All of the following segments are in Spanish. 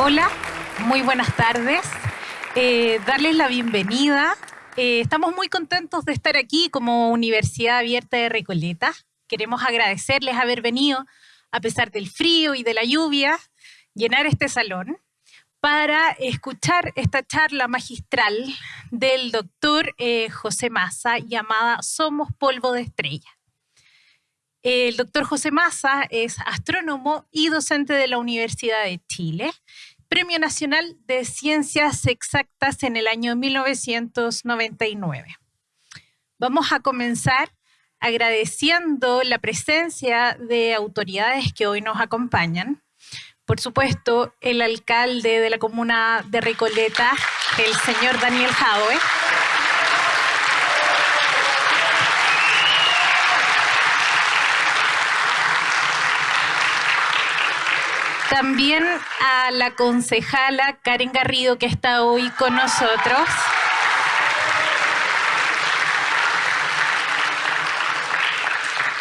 Hola, muy buenas tardes. Eh, darles la bienvenida. Eh, estamos muy contentos de estar aquí como Universidad Abierta de Recoleta. Queremos agradecerles haber venido, a pesar del frío y de la lluvia, llenar este salón para escuchar esta charla magistral del doctor eh, José Massa llamada Somos polvo de estrella. El doctor José Massa es astrónomo y docente de la Universidad de Chile, Premio Nacional de Ciencias Exactas en el año 1999. Vamos a comenzar agradeciendo la presencia de autoridades que hoy nos acompañan. Por supuesto, el alcalde de la comuna de Recoleta, el señor Daniel Jadwe. También a la concejala Karen Garrido, que está hoy con nosotros.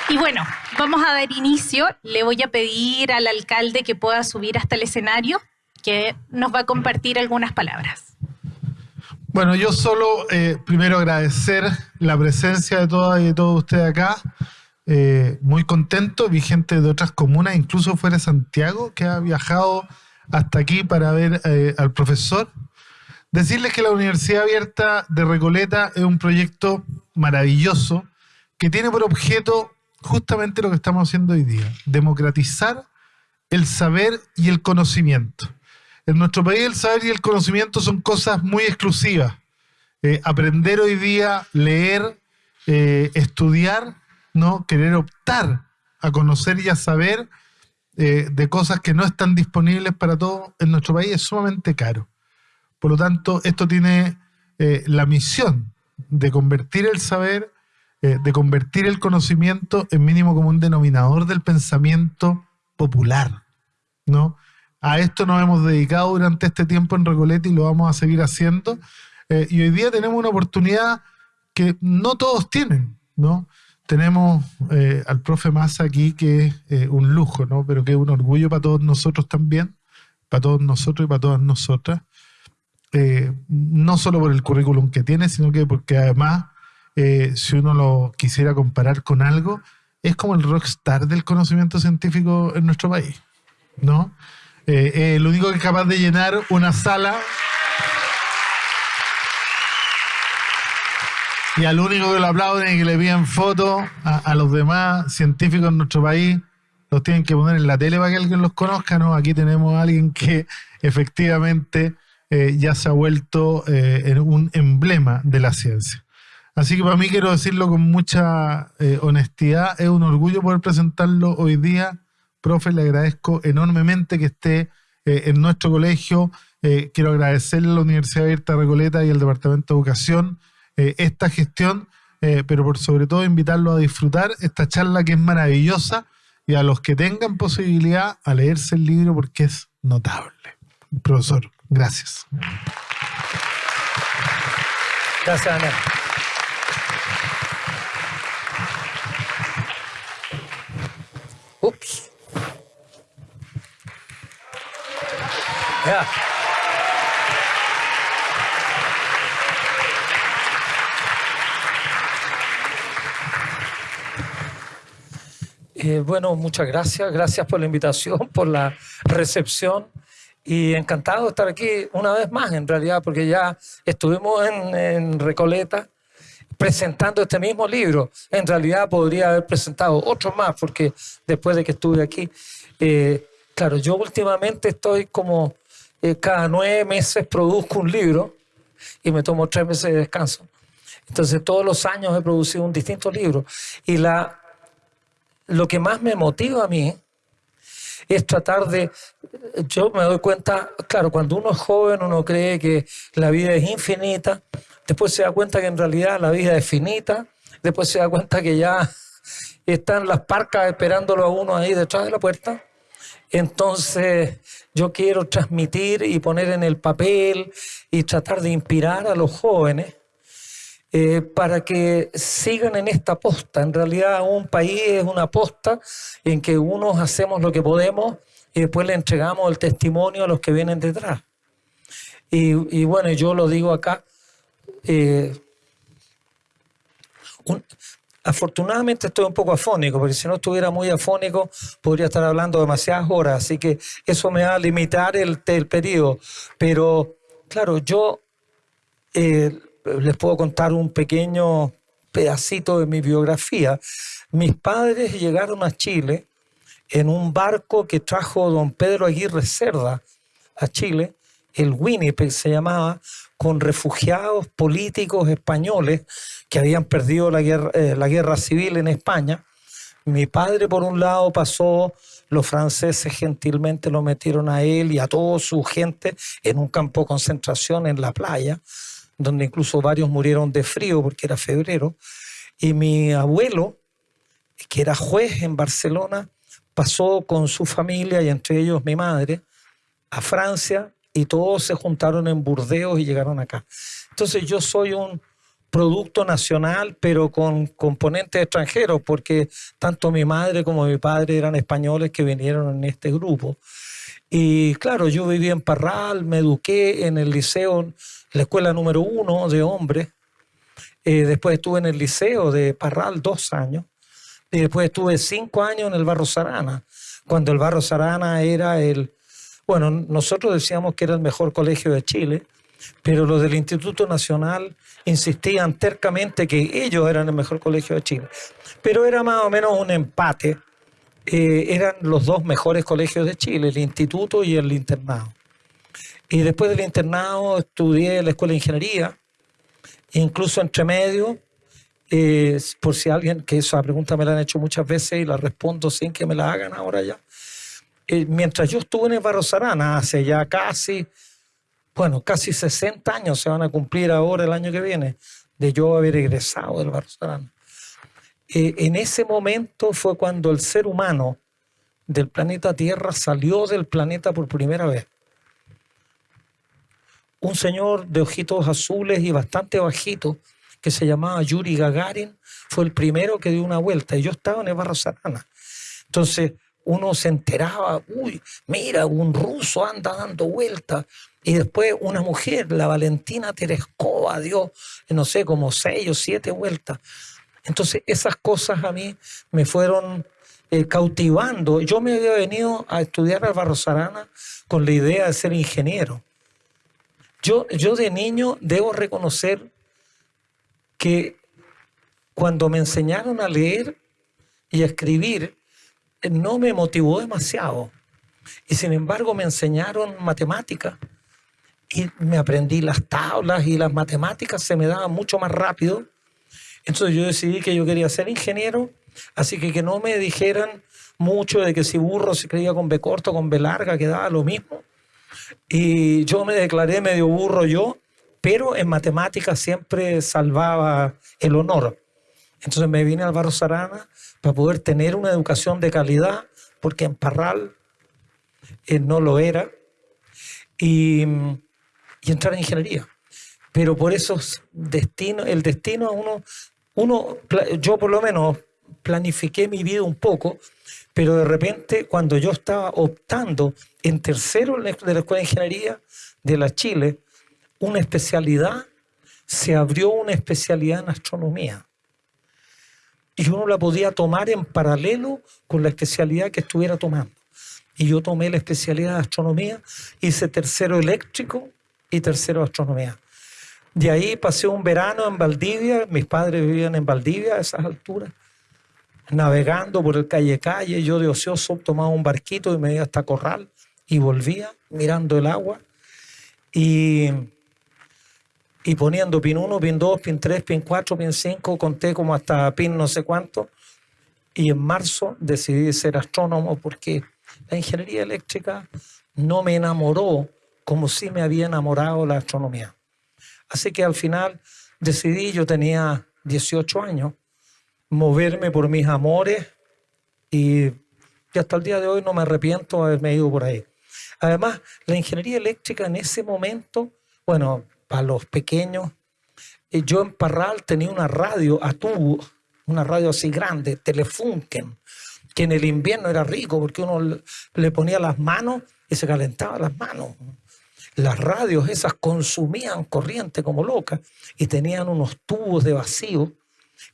Y bueno, vamos a dar inicio. Le voy a pedir al alcalde que pueda subir hasta el escenario, que nos va a compartir algunas palabras. Bueno, yo solo eh, primero agradecer la presencia de todas y de todos ustedes acá. Eh, muy contento, vi gente de otras comunas, incluso fuera de Santiago, que ha viajado hasta aquí para ver eh, al profesor. Decirles que la Universidad Abierta de Recoleta es un proyecto maravilloso que tiene por objeto justamente lo que estamos haciendo hoy día, democratizar el saber y el conocimiento. En nuestro país el saber y el conocimiento son cosas muy exclusivas. Eh, aprender hoy día, leer, estudiar, ¿no? Querer optar a conocer y a saber eh, de cosas que no están disponibles para todos en nuestro país es sumamente caro. Por lo tanto, esto tiene eh, la misión de convertir el saber, eh, de convertir el conocimiento en mínimo como un denominador del pensamiento popular, ¿no? A esto nos hemos dedicado durante este tiempo en Recoleta y lo vamos a seguir haciendo. y hoy día tenemos una oportunidad que no todos tienen, ¿no? tenemos eh, al profe Massa aquí, que es eh, un lujo, ¿no? Pero que es un orgullo para todos nosotros también, para todos nosotros y para todas nosotras. Eh, no solo por el currículum que tiene, sino que porque además, si uno lo quisiera comparar con algo, es como el rockstar del conocimiento científico en nuestro país, ¿no? el único que es capaz de llenar una sala Y al único que lo aplauden y que le piden fotos a, los demás científicos en nuestro país, los tienen que poner en la tele para que alguien los conozca, ¿no? Aquí tenemos a alguien que efectivamente eh, ya se ha vuelto eh, un emblema de la ciencia. Así que para mí quiero decirlo con mucha eh, honestidad, es un orgullo poder presentarlo hoy día. Profe, le agradezco enormemente que esté en nuestro colegio. quiero agradecerle a la Universidad Abierta de Recoleta y al Departamento de Educación eh, esta gestión, eh, pero por sobre todo invitarlos a disfrutar esta charla que es maravillosa y a los que tengan posibilidad a leerse el libro porque es notable. Profesor, gracias. Gracias, Ana. Ups. Eh, bueno, muchas gracias. Gracias por la invitación, por la recepción. Y encantado de estar aquí una vez más, en realidad, porque ya estuvimos en, Recoleta presentando este mismo libro. En realidad podría haber presentado otro más, porque después de que estuve aquí, eh, claro, yo últimamente estoy como eh, cada nueve meses produzco un libro y me tomo tres meses de descanso. Entonces todos los años he producido un distinto libro. Y la lo que más me motiva a mí es tratar de, yo me doy cuenta, claro, cuando uno es joven uno cree que la vida es infinita, después se da cuenta que en realidad la vida es finita, después se da cuenta que ya están las parcas esperándolo a uno ahí detrás de la puerta. Entonces yo quiero transmitir y poner en el papel y tratar de inspirar a los jóvenes eh, para que sigan en esta posta. En realidad un país es una posta en que unos hacemos lo que podemos y después le entregamos el testimonio a los que vienen detrás. Y, bueno, yo lo digo acá. Eh, afortunadamente estoy un poco afónico, porque si no estuviera muy afónico podría estar hablando demasiadas horas, así que eso me va a limitar el, periodo. Pero claro, yo eh, les puedo contar un pequeño pedacito de mi biografía. Mis padres llegaron a Chile en un barco que trajo don Pedro Aguirre Cerda a Chile, el Winnipeg se llamaba, con refugiados políticos españoles que habían perdido la guerra, eh, la guerra civil en España. Mi padre, por un lado, pasó, los franceses gentilmente lo metieron a él y a toda su gente en un campo de concentración en la playa, donde incluso varios murieron de frío porque era febrero. Y mi abuelo, que era juez en Barcelona, pasó con su familia y entre ellos mi madre a Francia y todos se juntaron en Burdeos y llegaron acá. Entonces yo soy un producto nacional, pero con componentes extranjeros, porque tanto mi madre como mi padre eran españoles que vinieron en este grupo. Y claro, yo viví en Parral, me eduqué en el liceo, la escuela número uno de hombres. Eh, después estuve en el liceo de Parral dos años. Y después estuve cinco años en el Barro Sarana, cuando el Barro Sarana era el, bueno, nosotros decíamos que era el mejor colegio de Chile, pero los del Instituto Nacional insistían tercamente que ellos eran el mejor colegio de Chile. Pero era más o menos un empate. Eh, eran los dos mejores colegios de Chile, el instituto y el internado. Y después del internado estudié la Escuela de Ingeniería, incluso entre medio, eh, por si alguien, que esa pregunta me la han hecho muchas veces y la respondo sin que me la hagan ahora ya. Eh, mientras yo estuve en el Barro Sarana, hace ya casi, bueno, casi 60 años se van a cumplir ahora el año que viene, de yo haber egresado del Sarana. Eh, en ese momento fue cuando el ser humano del planeta Tierra salió del planeta por primera vez. Un señor de ojitos azules y bastante bajito, que se llamaba Yuri Gagarin, fue el primero que dio una vuelta y yo estaba en el Barro Sarana. Entonces, uno se enteraba, uy, mira, un ruso anda dando vueltas. Y después una mujer, la Valentina Tereskova, dio, no sé, como seis o siete vueltas. Entonces esas cosas a mí me fueron eh, cautivando. Yo me había venido a estudiar a Barrosarana con la idea de ser ingeniero. Yo, yo de niño debo reconocer que cuando me enseñaron a leer y a escribir, no me motivó demasiado. Y sin embargo me enseñaron matemáticas y me aprendí las tablas y las matemáticas se me daban mucho más rápido. Entonces yo decidí que yo quería ser ingeniero, así que que no me dijeran mucho de que si burro se creía con B corto, con B larga, quedaba lo mismo. Y yo me declaré medio burro yo, pero en matemáticas siempre salvaba el honor. Entonces me vine al Barro Sarana para poder tener una educación de calidad, porque en Parral eh, no lo era, y, entrar en ingeniería. Pero por eso destino, el destino a uno, uno, yo por lo menos planifiqué mi vida un poco, pero de repente cuando yo estaba optando en tercero de la Escuela de Ingeniería de la Chile, una especialidad, se abrió una especialidad en astronomía y uno la podía tomar en paralelo con la especialidad que estuviera tomando. Y yo tomé la especialidad de astronomía, hice tercero eléctrico y tercero astronomía. De ahí pasé un verano en Valdivia, mis padres vivían en Valdivia a esas alturas, navegando por el calle calle, yo de ocioso tomaba un barquito y me iba hasta Corral y volvía mirando el agua. Y y poniendo pin 1, pin 2, pin 3, pin 4, pin 5, conté como hasta pin no sé cuánto. Y en marzo decidí ser astrónomo porque la ingeniería eléctrica no me enamoró como si me había enamorado la astronomía. Así que al final decidí, yo tenía 18 años, moverme por mis amores y, hasta el día de hoy no me arrepiento de haberme ido por ahí. Además, la ingeniería eléctrica en ese momento, bueno, para los pequeños, eh, yo en Parral tenía una radio a tubo, una radio así grande, Telefunken, que en el invierno era rico porque uno le ponía las manos y se calentaba las manos. Las radios esas consumían corriente como locas y tenían unos tubos de vacío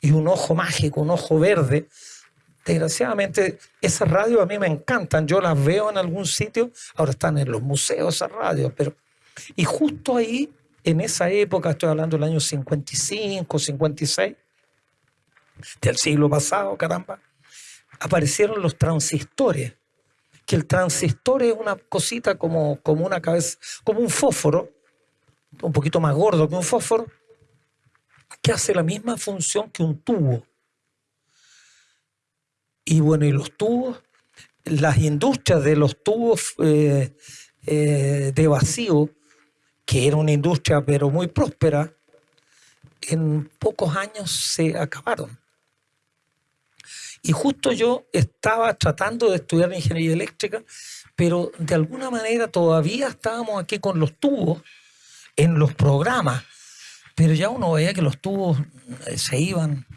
y un ojo mágico, un ojo verde. Desgraciadamente, esas radios a mí me encantan. Yo las veo en algún sitio. Ahora están en los museos esas radios. Pero... Y justo ahí, en esa época, estoy hablando del año 55, 56, del siglo pasado, caramba, aparecieron los transistores que el transistor es una cosita como, como una cabeza, como un fósforo, un poquito más gordo que un fósforo, que hace la misma función que un tubo. Y bueno, y los tubos, las industrias de los tubos eh, eh, de vacío, que era una industria pero muy próspera, en pocos años se acabaron. Y justo yo estaba tratando de estudiar ingeniería eléctrica, pero de alguna manera todavía estábamos aquí con los tubos en los programas, pero ya uno veía que los tubos eh, se iban.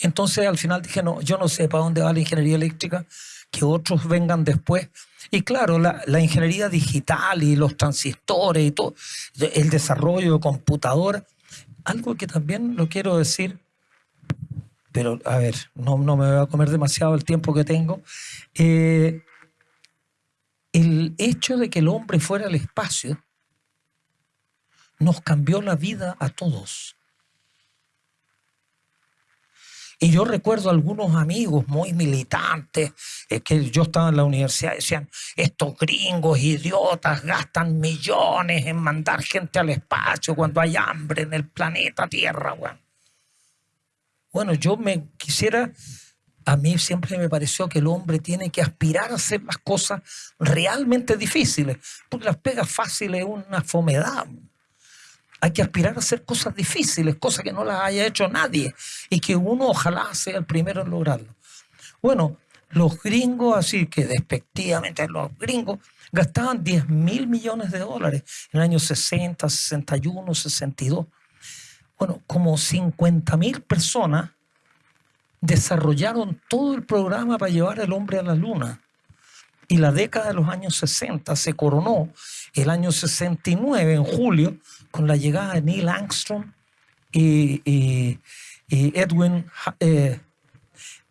Entonces al final dije, no, yo no sé para dónde va la ingeniería eléctrica, que otros vengan después. Y claro, la, la ingeniería digital y los transistores y todo, el desarrollo de computadoras, algo que también lo quiero decir pero a ver, no, me voy a comer demasiado el tiempo que tengo. Eh, el hecho de que el hombre fuera al espacio nos cambió la vida a todos. Y yo recuerdo algunos amigos muy militantes eh, que yo estaba en la universidad, decían, estos gringos idiotas gastan millones en mandar gente al espacio cuando hay hambre en el planeta Tierra. Bueno. Bueno, yo me quisiera, a mí siempre me pareció que el hombre tiene que aspirar a hacer las cosas realmente difíciles, porque las pegas fáciles es una fomedad. Hay que aspirar a hacer cosas difíciles, cosas que no las haya hecho nadie y que uno ojalá sea el primero en lograrlo. Bueno, los gringos, así que despectivamente los gringos, gastaban 10 mil millones de dólares en el año 60, 61, 62 bueno, como 50.000 personas desarrollaron todo el programa para llevar al hombre a la luna. Y la década de los años 60 se coronó el año 69, en julio, con la llegada de Neil Armstrong y, Edwin eh,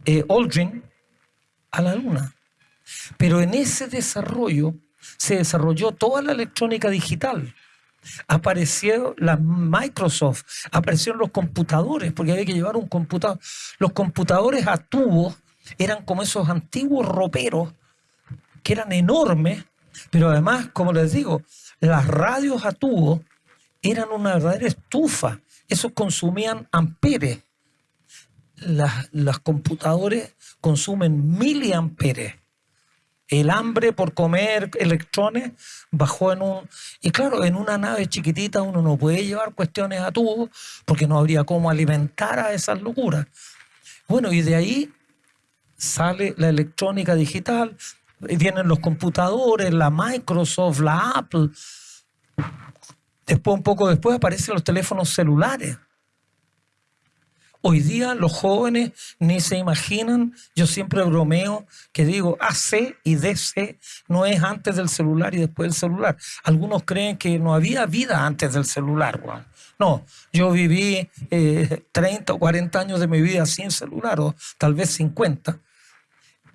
eh, Aldrin a la luna. Pero en ese desarrollo se desarrolló toda la electrónica digital apareció la Microsoft, aparecieron los computadores, porque había que llevar un computador. Los computadores a tubo eran como esos antiguos roperos que eran enormes, pero además, como les digo, las radios a tubo eran una verdadera estufa. Esos consumían amperes. Las, las computadores consumen miliamperes el hambre por comer electrones bajó en un... Y claro, en una nave chiquitita uno no puede llevar cuestiones a tubo porque no habría cómo alimentar a esas locuras. Bueno, y de ahí sale la electrónica digital, vienen los computadores, la Microsoft, la Apple. Después, un poco después, aparecen los teléfonos celulares. Hoy día los jóvenes ni se imaginan, yo siempre bromeo que digo AC y DC no es antes del celular y después del celular. Algunos creen que no había vida antes del celular. Juan. No, yo viví 30 eh, o 40 años de mi vida sin celular, o tal vez 50.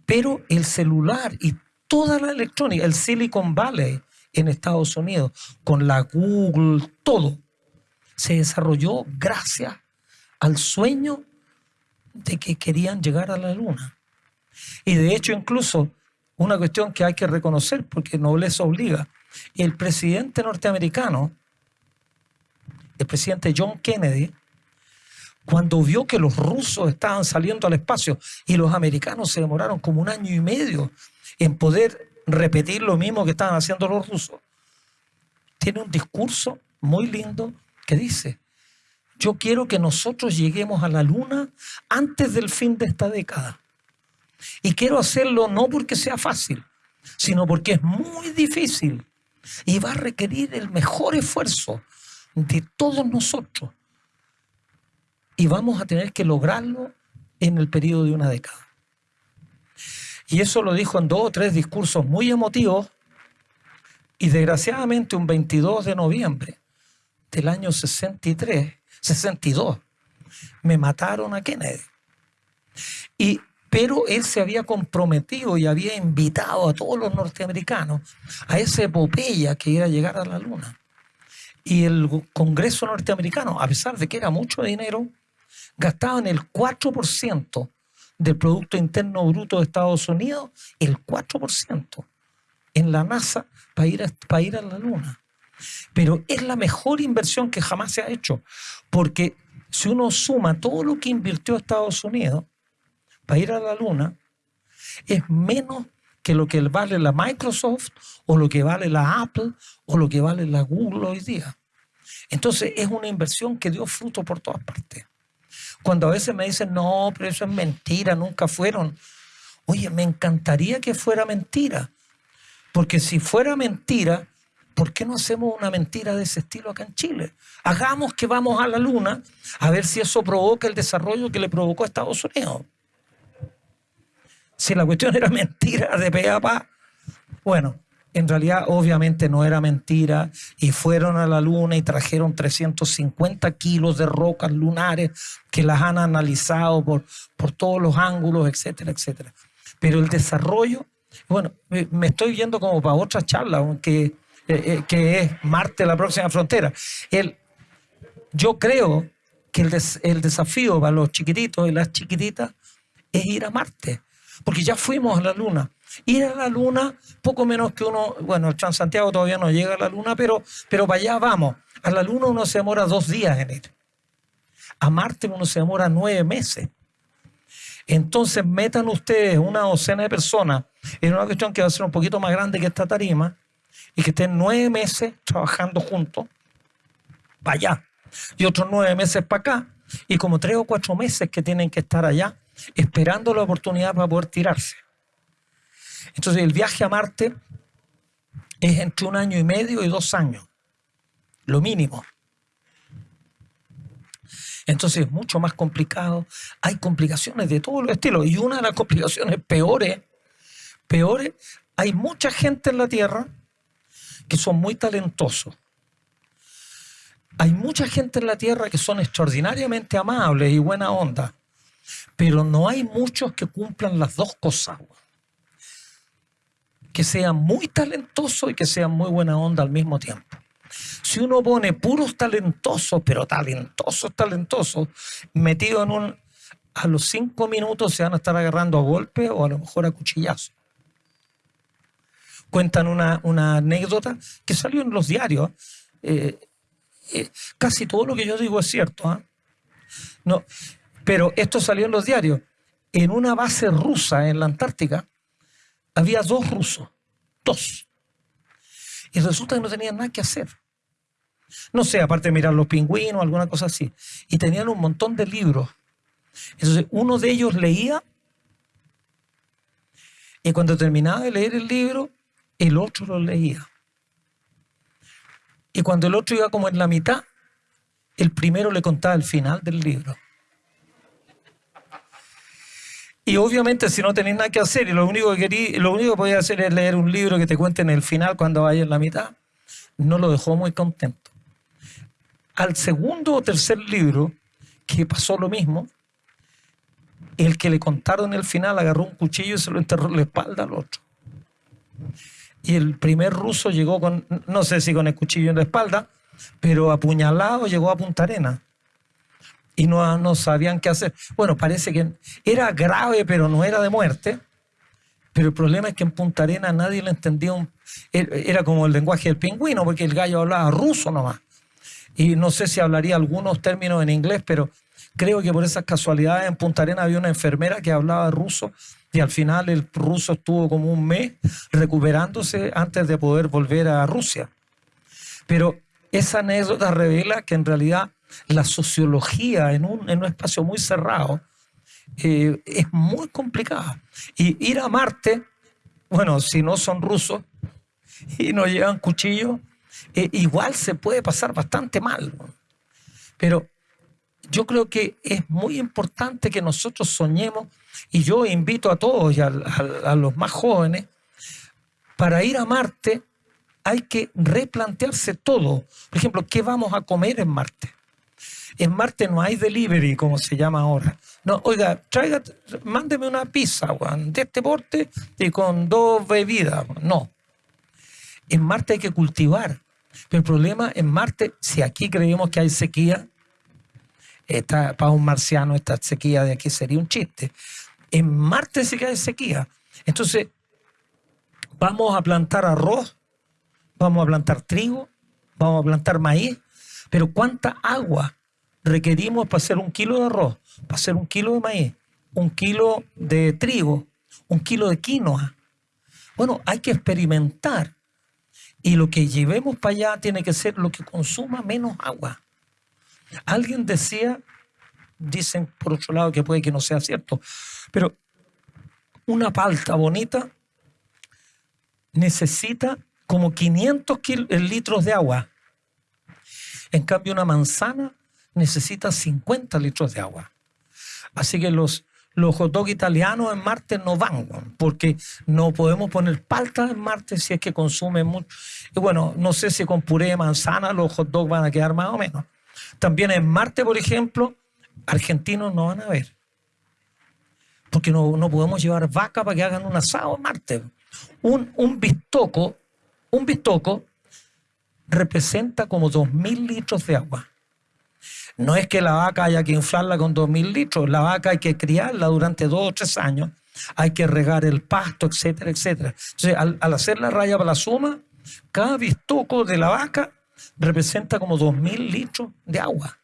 Pero el celular y toda la electrónica, el Silicon Valley en Estados Unidos, con la Google, todo, se desarrolló gracias al sueño de que querían llegar a la luna. Y de hecho incluso una cuestión que hay que reconocer porque nobleza obliga, el presidente norteamericano, el presidente John Kennedy, cuando vio que los rusos estaban saliendo al espacio y los americanos se demoraron como un año y medio en poder repetir lo mismo que estaban haciendo los rusos, tiene un discurso muy lindo que dice, yo quiero que nosotros lleguemos a la luna antes del fin de esta década. Y quiero hacerlo no porque sea fácil, sino porque es muy difícil y va a requerir el mejor esfuerzo de todos nosotros. Y vamos a tener que lograrlo en el periodo de una década. Y eso lo dijo en dos o tres discursos muy emotivos. Y desgraciadamente un 22 de noviembre del año 63, 62, me mataron a Kennedy. Y, pero él se había comprometido y había invitado a todos los norteamericanos a esa epopeya que era llegar a la luna. Y el Congreso norteamericano, a pesar de que era mucho dinero, gastaban el 4% del Producto Interno Bruto de Estados Unidos, el 4% en la NASA para ir, a, para ir a la Luna. Pero es la mejor inversión que jamás se ha hecho, porque si uno suma todo lo que invirtió Estados Unidos para ir a la Luna, es menos que lo que vale la Microsoft o lo que vale la Apple o lo que vale la Google hoy día. Entonces es una inversión que dio fruto por todas partes. Cuando a veces me dicen, no, pero eso es mentira, nunca fueron. Oye, me encantaría que fuera mentira. Porque si fuera mentira, ¿por qué no hacemos una mentira de ese estilo acá en Chile? Hagamos que vamos a la luna a ver si eso provoca el desarrollo que le provocó a Estados Unidos. Si la cuestión era mentira de pe bueno, en realidad obviamente no era mentira y fueron a la luna y trajeron 350 kilos de rocas lunares que las han analizado por, por todos los ángulos, etcétera, etcétera. Pero el desarrollo, bueno, me estoy yendo como para otra charla, que, eh, eh, que es Marte, la próxima frontera. El, yo creo que el, desafío para los chiquititos y las chiquititas es ir a Marte, porque ya fuimos a la luna Ir a la luna, poco menos que uno, bueno, el Transantiago todavía no llega a la luna, pero, pero para allá vamos. A la luna uno se demora dos días en ir. A Marte uno se demora nueve meses. Entonces metan ustedes una docena de personas en una cuestión que va a ser un poquito más grande que esta tarima y que estén nueve meses trabajando juntos para allá y otros nueve meses para acá y como tres o cuatro meses que tienen que estar allá esperando la oportunidad para poder tirarse. Entonces el viaje a Marte es entre un año y medio y dos años, lo mínimo. Entonces es mucho más complicado, hay complicaciones de todos los estilos y una de las complicaciones peores, peores, hay mucha gente en la Tierra son muy talentosos. Hay mucha gente en la Tierra que son extraordinariamente amables y buena onda, pero no hay muchos que cumplan las dos cosas que sean muy talentosos y que sean muy buena onda al mismo tiempo. Si uno pone puros talentosos, pero talentosos, talentosos, metidos en un... A los cinco minutos se van a estar agarrando a golpe o a lo mejor a cuchillazo. Cuentan una, anécdota que salió en los diarios. Eh, eh, casi todo lo que yo digo es cierto. ¿ah? No, pero esto salió en los diarios. En una base rusa en la Antártica, había dos rusos, dos. Y resulta que no tenían nada que hacer. No sé, aparte de mirar los pingüinos, alguna cosa así. Y tenían un montón de libros. Entonces, uno de ellos leía y cuando terminaba de leer el libro, el otro lo leía. Y cuando el otro iba como en la mitad, el primero le contaba el final del libro. Y obviamente si no tenéis nada que hacer y lo único que querí, lo único que podía hacer es leer un libro que te cuente en el final cuando vaya en la mitad, no lo dejó muy contento. Al segundo o tercer libro, que pasó lo mismo, el que le contaron el final agarró un cuchillo y se lo enterró en la espalda al otro. Y el primer ruso llegó con, no sé si con el cuchillo en la espalda, pero apuñalado llegó a Punta Arena y no, no sabían qué hacer. Bueno, parece que era grave, pero no era de muerte. Pero el problema es que en Punta Arena nadie le entendía. era como el lenguaje del pingüino, porque el gallo hablaba ruso nomás. Y no sé si hablaría algunos términos en inglés, pero creo que por esas casualidades en Punta Arena había una enfermera que hablaba ruso y al final el ruso estuvo como un mes recuperándose antes de poder volver a Rusia. Pero esa anécdota revela que en realidad la sociología en un, espacio muy cerrado eh, es muy complicada. Y ir a Marte, bueno, si no son rusos y no llevan cuchillos, eh, igual se puede pasar bastante mal. Pero yo creo que es muy importante que nosotros soñemos, y yo invito a todos y a, los más jóvenes, para ir a Marte hay que replantearse todo. Por ejemplo, ¿qué vamos a comer en Marte? En Marte no hay delivery, como se llama ahora. No, oiga, traiga, mándeme una pizza, de este porte y con dos bebidas. No. En Marte hay que cultivar. Pero el problema en Marte, si aquí creemos que hay sequía, esta, para un marciano esta sequía de aquí sería un chiste. En Marte que hay sequía. Entonces, vamos a plantar arroz, vamos a plantar trigo, vamos a plantar maíz, pero ¿cuánta agua requerimos para hacer un kilo de arroz, para hacer un kilo de maíz, un kilo de trigo, un kilo de quinoa? Bueno, hay que experimentar y lo que llevemos para allá tiene que ser lo que consuma menos agua. Alguien decía, dicen por otro lado que puede que no sea cierto, pero una palta bonita necesita como 500 eh, litros de agua. En cambio, una manzana necesita 50 litros de agua. Así que los, los hot dogs italianos en Marte no van, porque no podemos poner palta en Marte si es que consume mucho. Y bueno, no sé si con puré de manzana los hot dogs van a quedar más o menos. También en Marte, por ejemplo, argentinos no van a ver. Porque no, no podemos llevar vaca para que hagan un asado en Marte. Un, un bistoco, un bistoco representa como 2.000 litros de agua. No es que la vaca haya que inflarla con 2.000 litros, la vaca hay que criarla durante dos o tres años, hay que regar el pasto, etcétera, etcétera. Entonces, al, al hacer la raya para la suma, cada bistoco de la vaca representa como 2.000 litros de agua.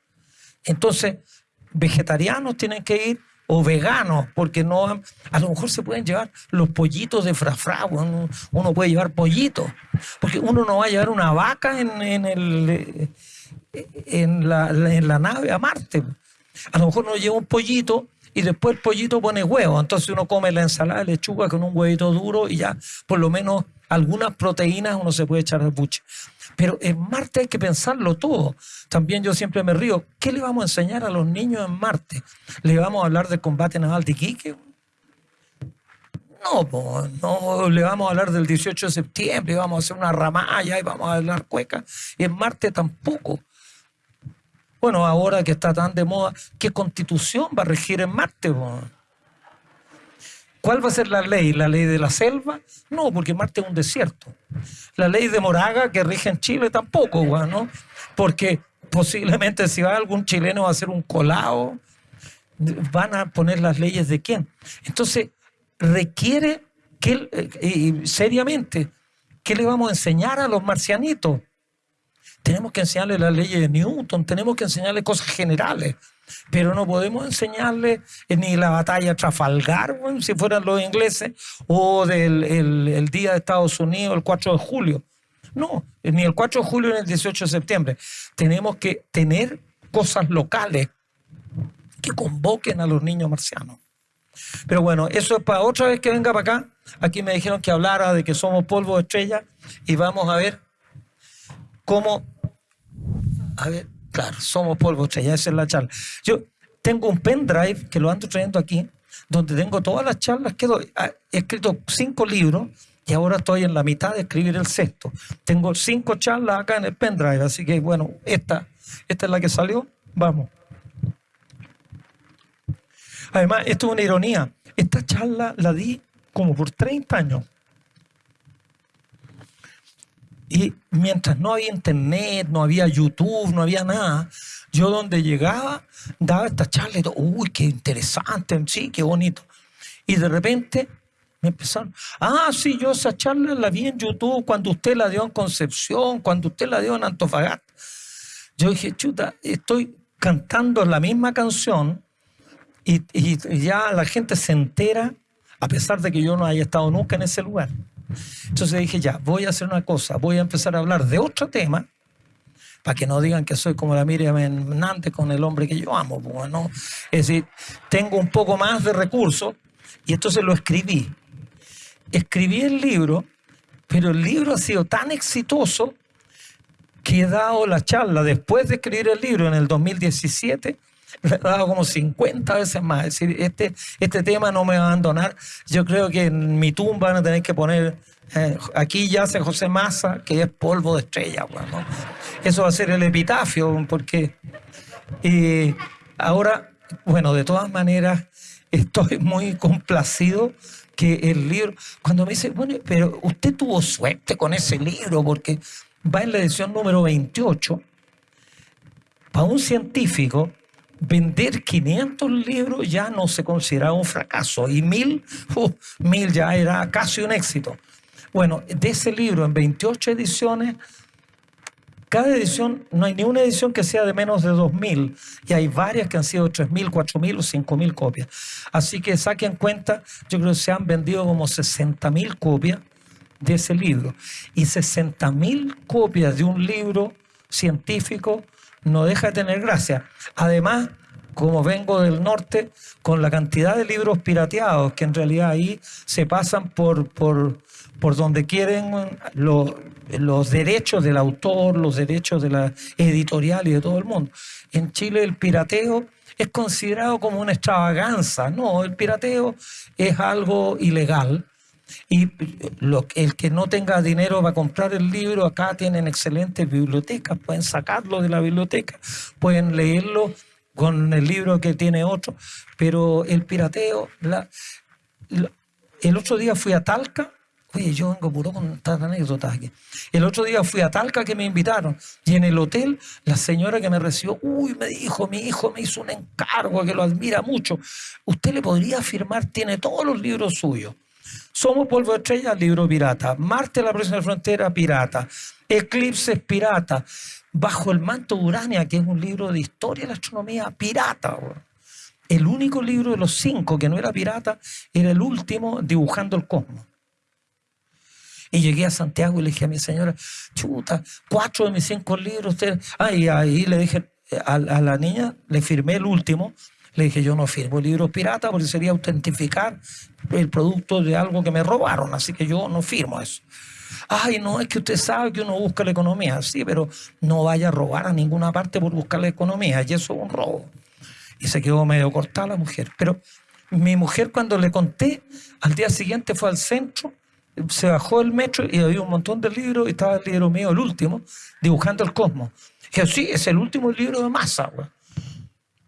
Entonces, vegetarianos tienen que ir o veganos, porque no, a lo mejor se pueden llevar los pollitos de frafra, uno, puede llevar pollitos, porque uno no va a llevar una vaca en, en, la, en la nave a Marte. A lo mejor uno lleva un pollito y después el pollito pone huevo, entonces uno come la ensalada de lechuga con un huevito duro y ya por lo menos algunas proteínas uno se puede echar al buche. Pero en Marte hay que pensarlo todo. También yo siempre me río. ¿Qué le vamos a enseñar a los niños en Marte? ¿Le vamos a hablar del combate naval de Iquique? No, no le vamos a hablar del 18 de septiembre, vamos a hacer una ramalla y vamos a hablar cueca. Y en Marte tampoco. Bueno, ahora que está tan de moda, ¿qué constitución va a regir en Marte? ¿Cuál va a ser la ley? ¿La ley de la selva? No, porque Marte es un desierto. La ley de Moraga que rige en Chile tampoco, ¿no? Porque posiblemente si va algún chileno a hacer un colado, van a poner las leyes de quién. Entonces, requiere que, eh, seriamente, ¿qué le vamos a enseñar a los marcianitos? Tenemos que enseñarles las leyes de Newton, tenemos que enseñarles cosas generales pero no podemos enseñarle ni la batalla Trafalgar, si fueran los ingleses, o del el, día de Estados Unidos, el 4 de julio. No, ni el 4 de julio ni el 18 de septiembre. Tenemos que tener cosas locales que convoquen a los niños marcianos. Pero bueno, eso es para otra vez que venga para acá. Aquí me dijeron que hablara de que somos polvo de estrella y vamos a ver cómo... A ver, Claro, somos polvo estrella, esa es la charla. Yo tengo un pendrive que lo ando trayendo aquí, donde tengo todas las charlas que doy. Ah, he escrito cinco libros y ahora estoy en la mitad de escribir el sexto. Tengo cinco charlas acá en el pendrive, así que bueno, esta, esta es la que salió. Vamos. Además, esto es una ironía. Esta charla la di como por 30 años. Y mientras no había internet, no había YouTube, no había nada, yo donde llegaba daba esta charla y todo, uy, qué interesante, sí, qué bonito. Y de repente me empezaron, ah, sí, yo esa charla la vi en YouTube cuando usted la dio en Concepción, cuando usted la dio en Antofagasta. Yo dije, chuta, estoy cantando la misma canción y, y ya la gente se entera, a pesar de que yo no haya estado nunca en ese lugar. Entonces dije, ya, voy a hacer una cosa, voy a empezar a hablar de otro tema, para que no digan que soy como la Miriam Hernández con el hombre que yo amo. Bueno, pues, es decir, tengo un poco más de recursos y entonces lo escribí. Escribí el libro, pero el libro ha sido tan exitoso que he dado la charla después de escribir el libro en el 2017, le he dado como 50 veces más. Es decir, este, este tema no me va a abandonar. Yo creo que en mi tumba van a tener que poner, eh, aquí yace José Massa, que es polvo de estrella. Bueno, eso va a ser el epitafio, porque... Ahora, bueno, de todas maneras, estoy muy complacido que el libro, cuando me dice, bueno, pero usted tuvo suerte con ese libro, porque va en la edición número 28, para un científico, vender 500 libros ya no se consideraba un fracaso y mil, uh, mil ya era casi un éxito. Bueno, de ese libro en 28 ediciones, cada edición, no hay ni una edición que sea de menos de 2.000 y hay varias que han sido 3.000, 4.000 o 5.000 copias. Así que saquen cuenta, yo creo que se han vendido como 60.000 copias de ese libro. Y 60.000 copias de un libro científico no deja de tener gracia. Además, como vengo del norte, con la cantidad de libros pirateados que en realidad ahí se pasan por, por, por donde quieren los, los derechos del autor, los derechos de la editorial y de todo el mundo. En Chile el pirateo es considerado como una extravaganza. No, el pirateo es algo ilegal y el que no tenga dinero va a comprar el libro, acá tienen excelentes bibliotecas, pueden sacarlo de la biblioteca, pueden leerlo con el libro que tiene otro, pero el pirateo, el otro día fui a Talca, oye, yo vengo puro con estas anécdotas aquí. El otro día fui a Talca que me invitaron. Y en el hotel la señora que me recibió, uy, me dijo, mi hijo me hizo un encargo que lo admira mucho. Usted le podría firmar, tiene todos los libros suyos. Somos polvo de estrella, libro pirata. Marte, la de frontera, pirata. Eclipses, pirata. Bajo el manto de Urania, que es un libro de historia de la astronomía, pirata. El único libro de los cinco que no era pirata era el último, Dibujando el Cosmos. Y llegué a Santiago y le dije a mi señora, chuta, cuatro de mis cinco libros. Ay, ahí le dije a, a la niña, le firmé el último, le dije, yo no firmo libros pirata porque sería autentificar el producto de algo que me robaron, así que yo no firmo eso. Ay, no, es que usted sabe que uno busca la economía, sí, pero no vaya a robar a ninguna parte por buscar la economía, y eso es un robo. Y se quedó medio cortada la mujer. Pero mi mujer cuando le conté, al día siguiente fue al centro, se bajó el metro y había un montón de libros y estaba el libro mío, el último, dibujando el cosmos. Dije, sí, es el último libro de masa, güey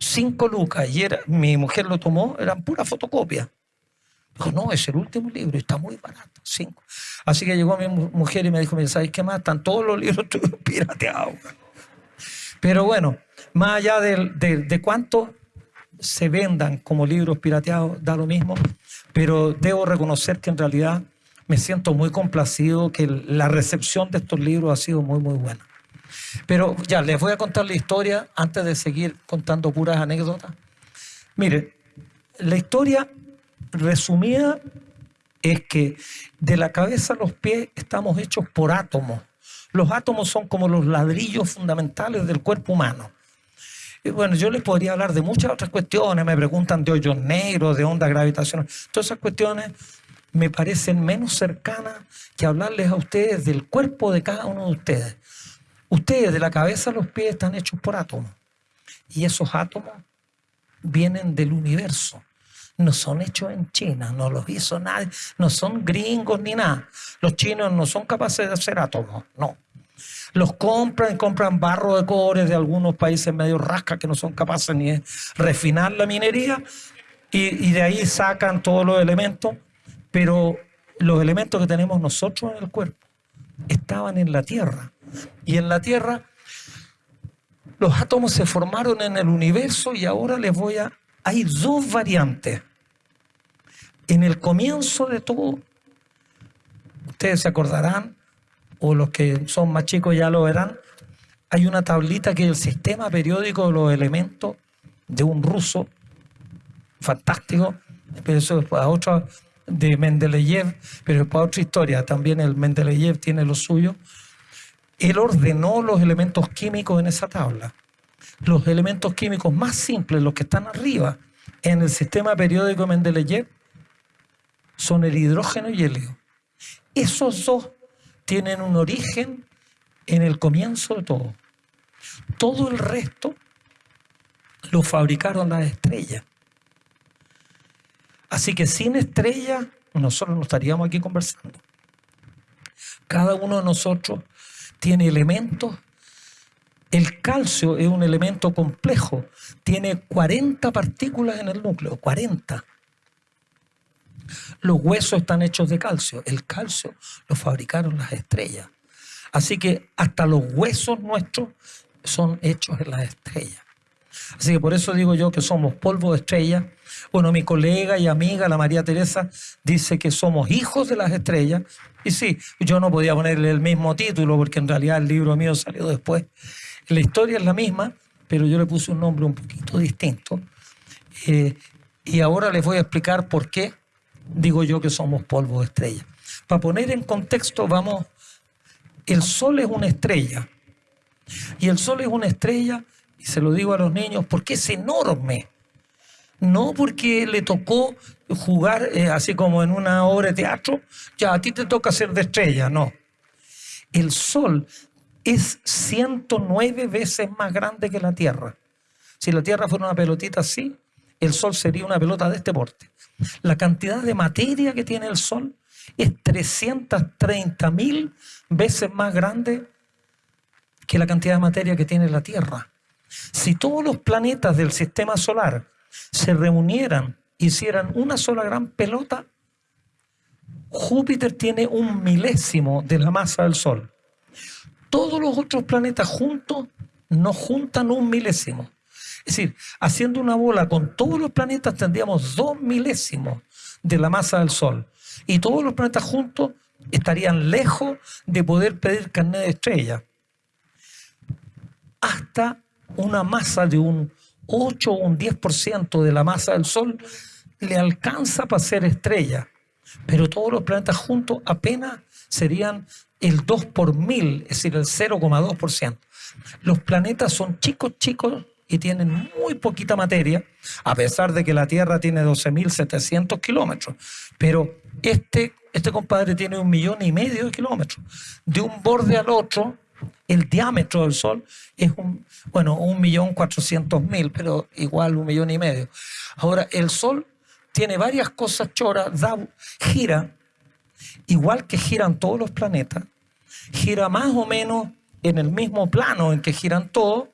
cinco lucas y era, mi mujer lo tomó, eran pura fotocopia. Dijo, no, es el último libro, está muy barato, cinco. Así que llegó mi mujer y me dijo, ¿sabes qué más? Están todos los libros pirateados. Pero bueno, más allá de, de cuánto se vendan como libros pirateados, da lo mismo, pero debo reconocer que en realidad me siento muy complacido que la recepción de estos libros ha sido muy, muy buena. Pero ya, les voy a contar la historia antes de seguir contando puras anécdotas. Mire, la historia resumida es que de la cabeza a los pies estamos hechos por átomos. Los átomos son como los ladrillos fundamentales del cuerpo humano. Y bueno, yo les podría hablar de muchas otras cuestiones, me preguntan de hoyos negros, de ondas gravitacionales. Todas esas cuestiones me parecen menos cercanas que hablarles a ustedes del cuerpo de cada uno de ustedes. Ustedes de la cabeza a los pies están hechos por átomos. Y esos átomos vienen del universo. No son hechos en China, no los hizo nadie, no son gringos ni nada. Los chinos no son capaces de hacer átomos, no. Los compran, compran barro de cobre de algunos países medio rasca que no son capaces ni de refinar la minería y de ahí sacan todos los elementos, pero los elementos que tenemos nosotros en el cuerpo estaban en la Tierra y en la Tierra los átomos se formaron en el universo y ahora les voy a... Hay dos variantes. En el comienzo de todo, ustedes se acordarán, o los que son más chicos ya lo verán, hay una tablita que es el sistema periódico de los elementos de un ruso fantástico, pero eso es para otra de Mendeleev, pero es para otra historia. También el Mendeleev tiene lo suyo. Él ordenó los elementos químicos en esa tabla. Los elementos químicos más simples, los que están arriba en el sistema periódico Mendeleev, son el hidrógeno y el helio. Esos dos tienen un origen en el comienzo de todo. Todo el resto lo fabricaron las estrellas. Así que sin estrellas nosotros no estaríamos aquí conversando. Cada uno de nosotros tiene elementos. El calcio es un elemento complejo. Tiene 40 partículas en el núcleo, 40. Los huesos están hechos de calcio. El calcio lo fabricaron las estrellas. Así que hasta los huesos nuestros son hechos en las estrellas. Así que por eso digo yo que somos polvo de estrellas. Bueno, mi colega y amiga, la María Teresa, dice que somos hijos de las estrellas. Y sí, yo no podía ponerle el mismo título porque en realidad el libro mío salió después. La historia es la misma, pero yo le puse un nombre un poquito distinto. Eh, y ahora les voy a explicar por qué digo yo que somos polvo de estrellas. Para poner en contexto, vamos, el Sol es una estrella. Y el Sol es una estrella y se lo digo a los niños, porque es enorme. No porque le tocó jugar eh, así como en una obra de teatro, ya a ti te toca ser de estrella, no. El Sol es 109 veces más grande que la Tierra. Si la Tierra fuera una pelotita así, el Sol sería una pelota de este porte. La cantidad de materia que tiene el Sol es 330 mil veces más grande que la cantidad de materia que tiene la Tierra. Si todos los planetas del sistema solar se reunieran, hicieran una sola gran pelota, Júpiter tiene un milésimo de la masa del Sol. Todos los otros planetas juntos no juntan un milésimo. Es decir, haciendo una bola con todos los planetas tendríamos dos milésimos de la masa del Sol. Y todos los planetas juntos estarían lejos de poder pedir carnet de estrella. Hasta una masa de un 8 o un 10% de la masa del Sol le alcanza para ser estrella, pero todos los planetas juntos apenas serían el 2 por mil, es decir, el 0,2%. Los planetas son chicos, chicos y tienen muy poquita materia, a pesar de que la Tierra tiene 12.700 kilómetros. Pero este, este compadre tiene un millón y medio de kilómetros. De un borde al otro el diámetro del Sol es un, bueno, un millón cuatrocientos mil, pero igual un millón y medio. Ahora, el Sol tiene varias cosas choras, da, gira, igual que giran todos los planetas, gira más o menos en el mismo plano en que giran todos,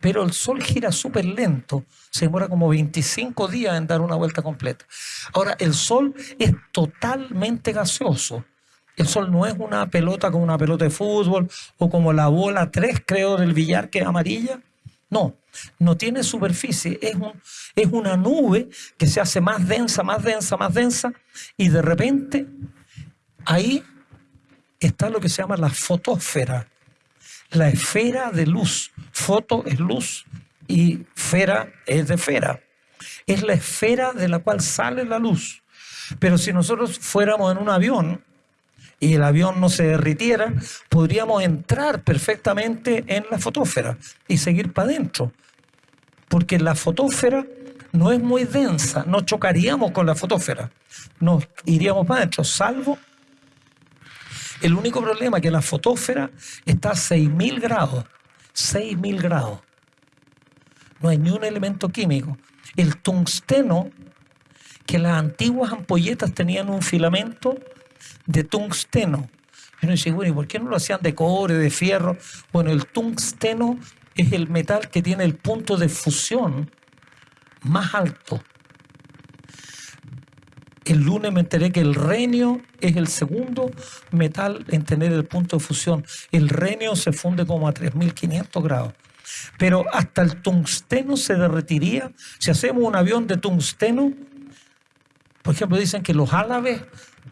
pero el Sol gira súper lento, se demora como 25 días en dar una vuelta completa. Ahora, el Sol es totalmente gaseoso. El sol no es una pelota como una pelota de fútbol o como la bola 3, creo, del billar que es amarilla. No, no tiene superficie, es, un, es una nube que se hace más densa, más densa, más densa, y de repente ahí está lo que se llama la fotósfera, la esfera de luz. Foto es luz y esfera es de esfera. Es la esfera de la cual sale la luz. Pero si nosotros fuéramos en un avión, y el avión no se derritiera, podríamos entrar perfectamente en la fotósfera y seguir para adentro. Porque la fotósfera no es muy densa, no chocaríamos con la fotósfera, nos iríamos para adentro, salvo el único problema es que la fotósfera está a 6.000 grados, 6.000 grados. No hay ni un elemento químico. El tungsteno, que las antiguas ampolletas tenían un filamento de tungsteno. Y uno dice, bueno, ¿y por qué no lo hacían de cobre, de fierro? Bueno, el tungsteno es el metal que tiene el punto de fusión más alto. El lunes me enteré que el renio es el segundo metal en tener el punto de fusión. El renio se funde como a 3500 grados. Pero hasta el tungsteno se derretiría. Si hacemos un avión de tungsteno, por ejemplo, dicen que los álabes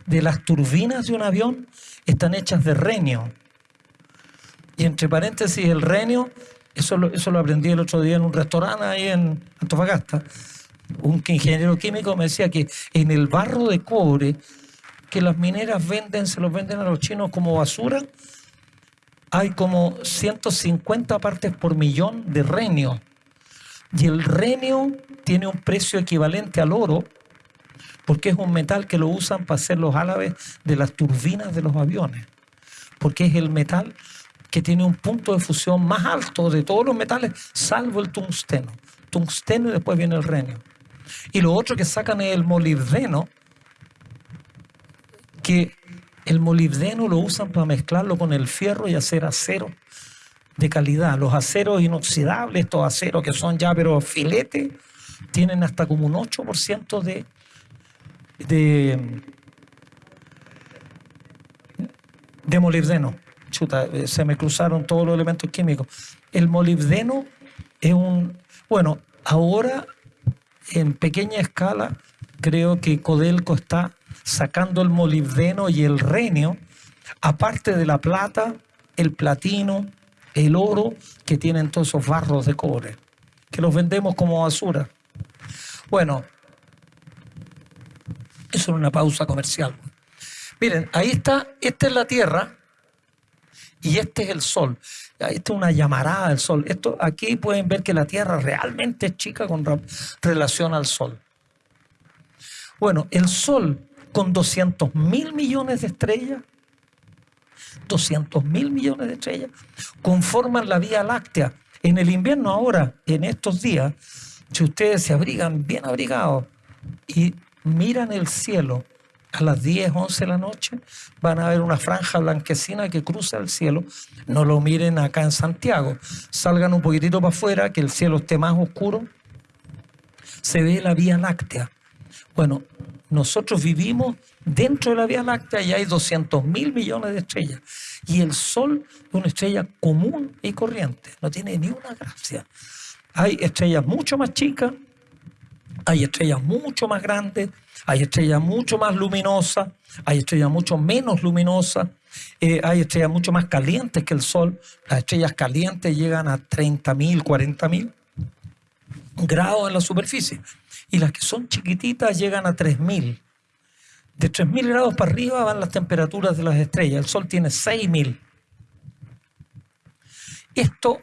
de las turbinas de un avión están hechas de renio. Y entre paréntesis, el renio, eso lo, eso lo aprendí el otro día en un restaurante ahí en Antofagasta. Un ingeniero químico me decía que en el barro de cobre que las mineras venden, se los venden a los chinos como basura, hay como 150 partes por millón de renio. Y el renio tiene un precio equivalente al oro porque es un metal que lo usan para hacer los álabes de las turbinas de los aviones, porque es el metal que tiene un punto de fusión más alto de todos los metales, salvo el tungsteno. Tungsteno y después viene el renio. Y lo otro que sacan es el molibdeno, que el molibdeno lo usan para mezclarlo con el fierro y hacer acero de calidad. Los aceros inoxidables, estos aceros que son ya pero filete, tienen hasta como un 8% de, de, de molibdeno. Chuta, eh, se me cruzaron todos los elementos químicos. El molibdeno es un... Bueno, ahora en pequeña escala creo que Codelco está sacando el molibdeno y el renio, aparte de la plata, el platino, el oro que tienen todos esos barros de cobre, que los vendemos como basura. Bueno, eso es una pausa comercial. Miren, ahí está, esta es la Tierra y este es el Sol. Esta es una llamarada del Sol. Esto, aquí pueden ver que la Tierra realmente es chica con relación al Sol. Bueno, el Sol con 200 mil millones de estrellas, 200 mil millones de estrellas, conforman la Vía Láctea. En el invierno ahora, en estos días, si ustedes se abrigan bien abrigados y miran el cielo a las 10, 11 de la noche, van a ver una franja blanquecina que cruza el cielo. No lo miren acá en Santiago. Salgan un poquitito para afuera, que el cielo esté más oscuro. Se ve la Vía Láctea. Bueno, nosotros vivimos dentro de la Vía Láctea y hay 200 mil millones de estrellas. Y el Sol es una estrella común y corriente, no tiene ni una gracia. Hay estrellas mucho más chicas, hay estrellas mucho más grandes, hay estrellas mucho más luminosas, hay estrellas mucho menos luminosas, eh, hay estrellas mucho más calientes que el Sol. Las estrellas calientes llegan a 30.000, 40.000 grados en la superficie y las que son chiquititas llegan a 3.000. De 3.000 grados para arriba van las temperaturas de las estrellas. El Sol tiene 6.000. Esto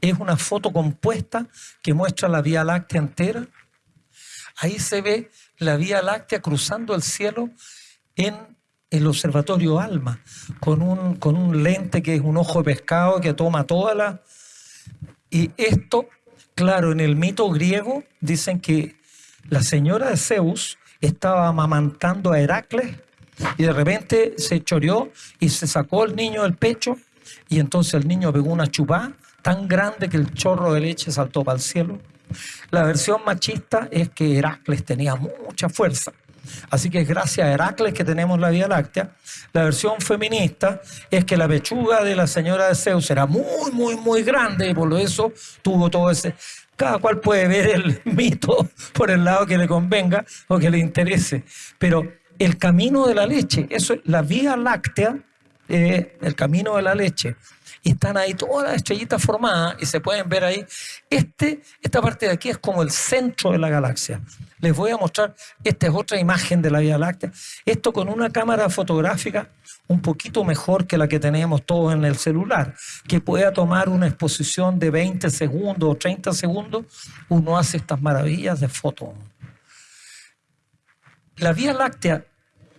es una foto compuesta que muestra la Vía Láctea entera. Ahí se ve la Vía Láctea cruzando el cielo en el observatorio ALMA, con un, con un lente que es un ojo de pescado que toma toda la... Y esto, claro, en el mito griego dicen que la señora de Zeus estaba amamantando a Heracles y de repente se choreó y se sacó el niño del pecho y entonces el niño pegó una chupá tan grande que el chorro de leche saltó para el cielo. La versión machista es que Heracles tenía mucha fuerza. Así que es gracias a Heracles que tenemos la Vía Láctea. La versión feminista es que la pechuga de la señora de Zeus era muy, muy, muy grande y por eso tuvo todo ese cada cual puede ver el mito por el lado que le convenga o que le interese. Pero el camino de la leche, eso es la vía láctea, el camino de la leche. Y están ahí todas las estrellitas formadas y se pueden ver ahí. Este, esta parte de aquí es como el centro de la galaxia. Les voy a mostrar, esta es otra imagen de la Vía Láctea. Esto con una cámara fotográfica un poquito mejor que la que tenemos todos en el celular, que pueda tomar una exposición de 20 segundos o 30 segundos, uno hace estas maravillas de foto. La Vía Láctea,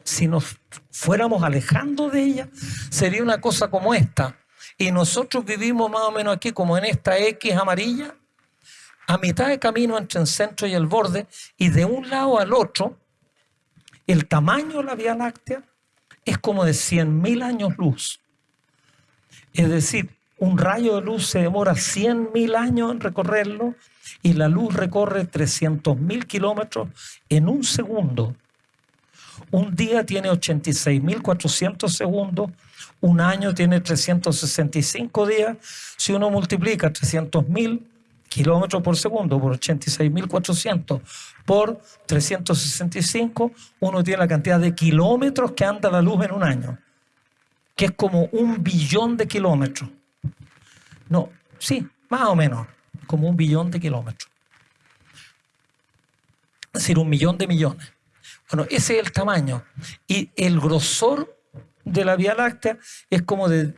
si nos fuéramos alejando de ella, sería una cosa como esta. Y nosotros vivimos más o menos aquí como en esta X amarilla, a mitad de camino entre el centro y el borde, y de un lado al otro, el tamaño de la Vía Láctea es como de 100.000 años luz. Es decir, un rayo de luz se demora 100.000 años en recorrerlo y la luz recorre 300.000 kilómetros en un segundo. Un día tiene 86.400 segundos, un año tiene 365 días. Si uno multiplica 300.000 kilómetros por segundo por 86.400 por 365, uno tiene la cantidad de kilómetros que anda la luz en un año, que es como un billón de kilómetros. No, sí, más o menos, como un billón de kilómetros. Es decir, un millón de millones. Bueno, ese es el tamaño. Y el grosor de la Vía Láctea es como de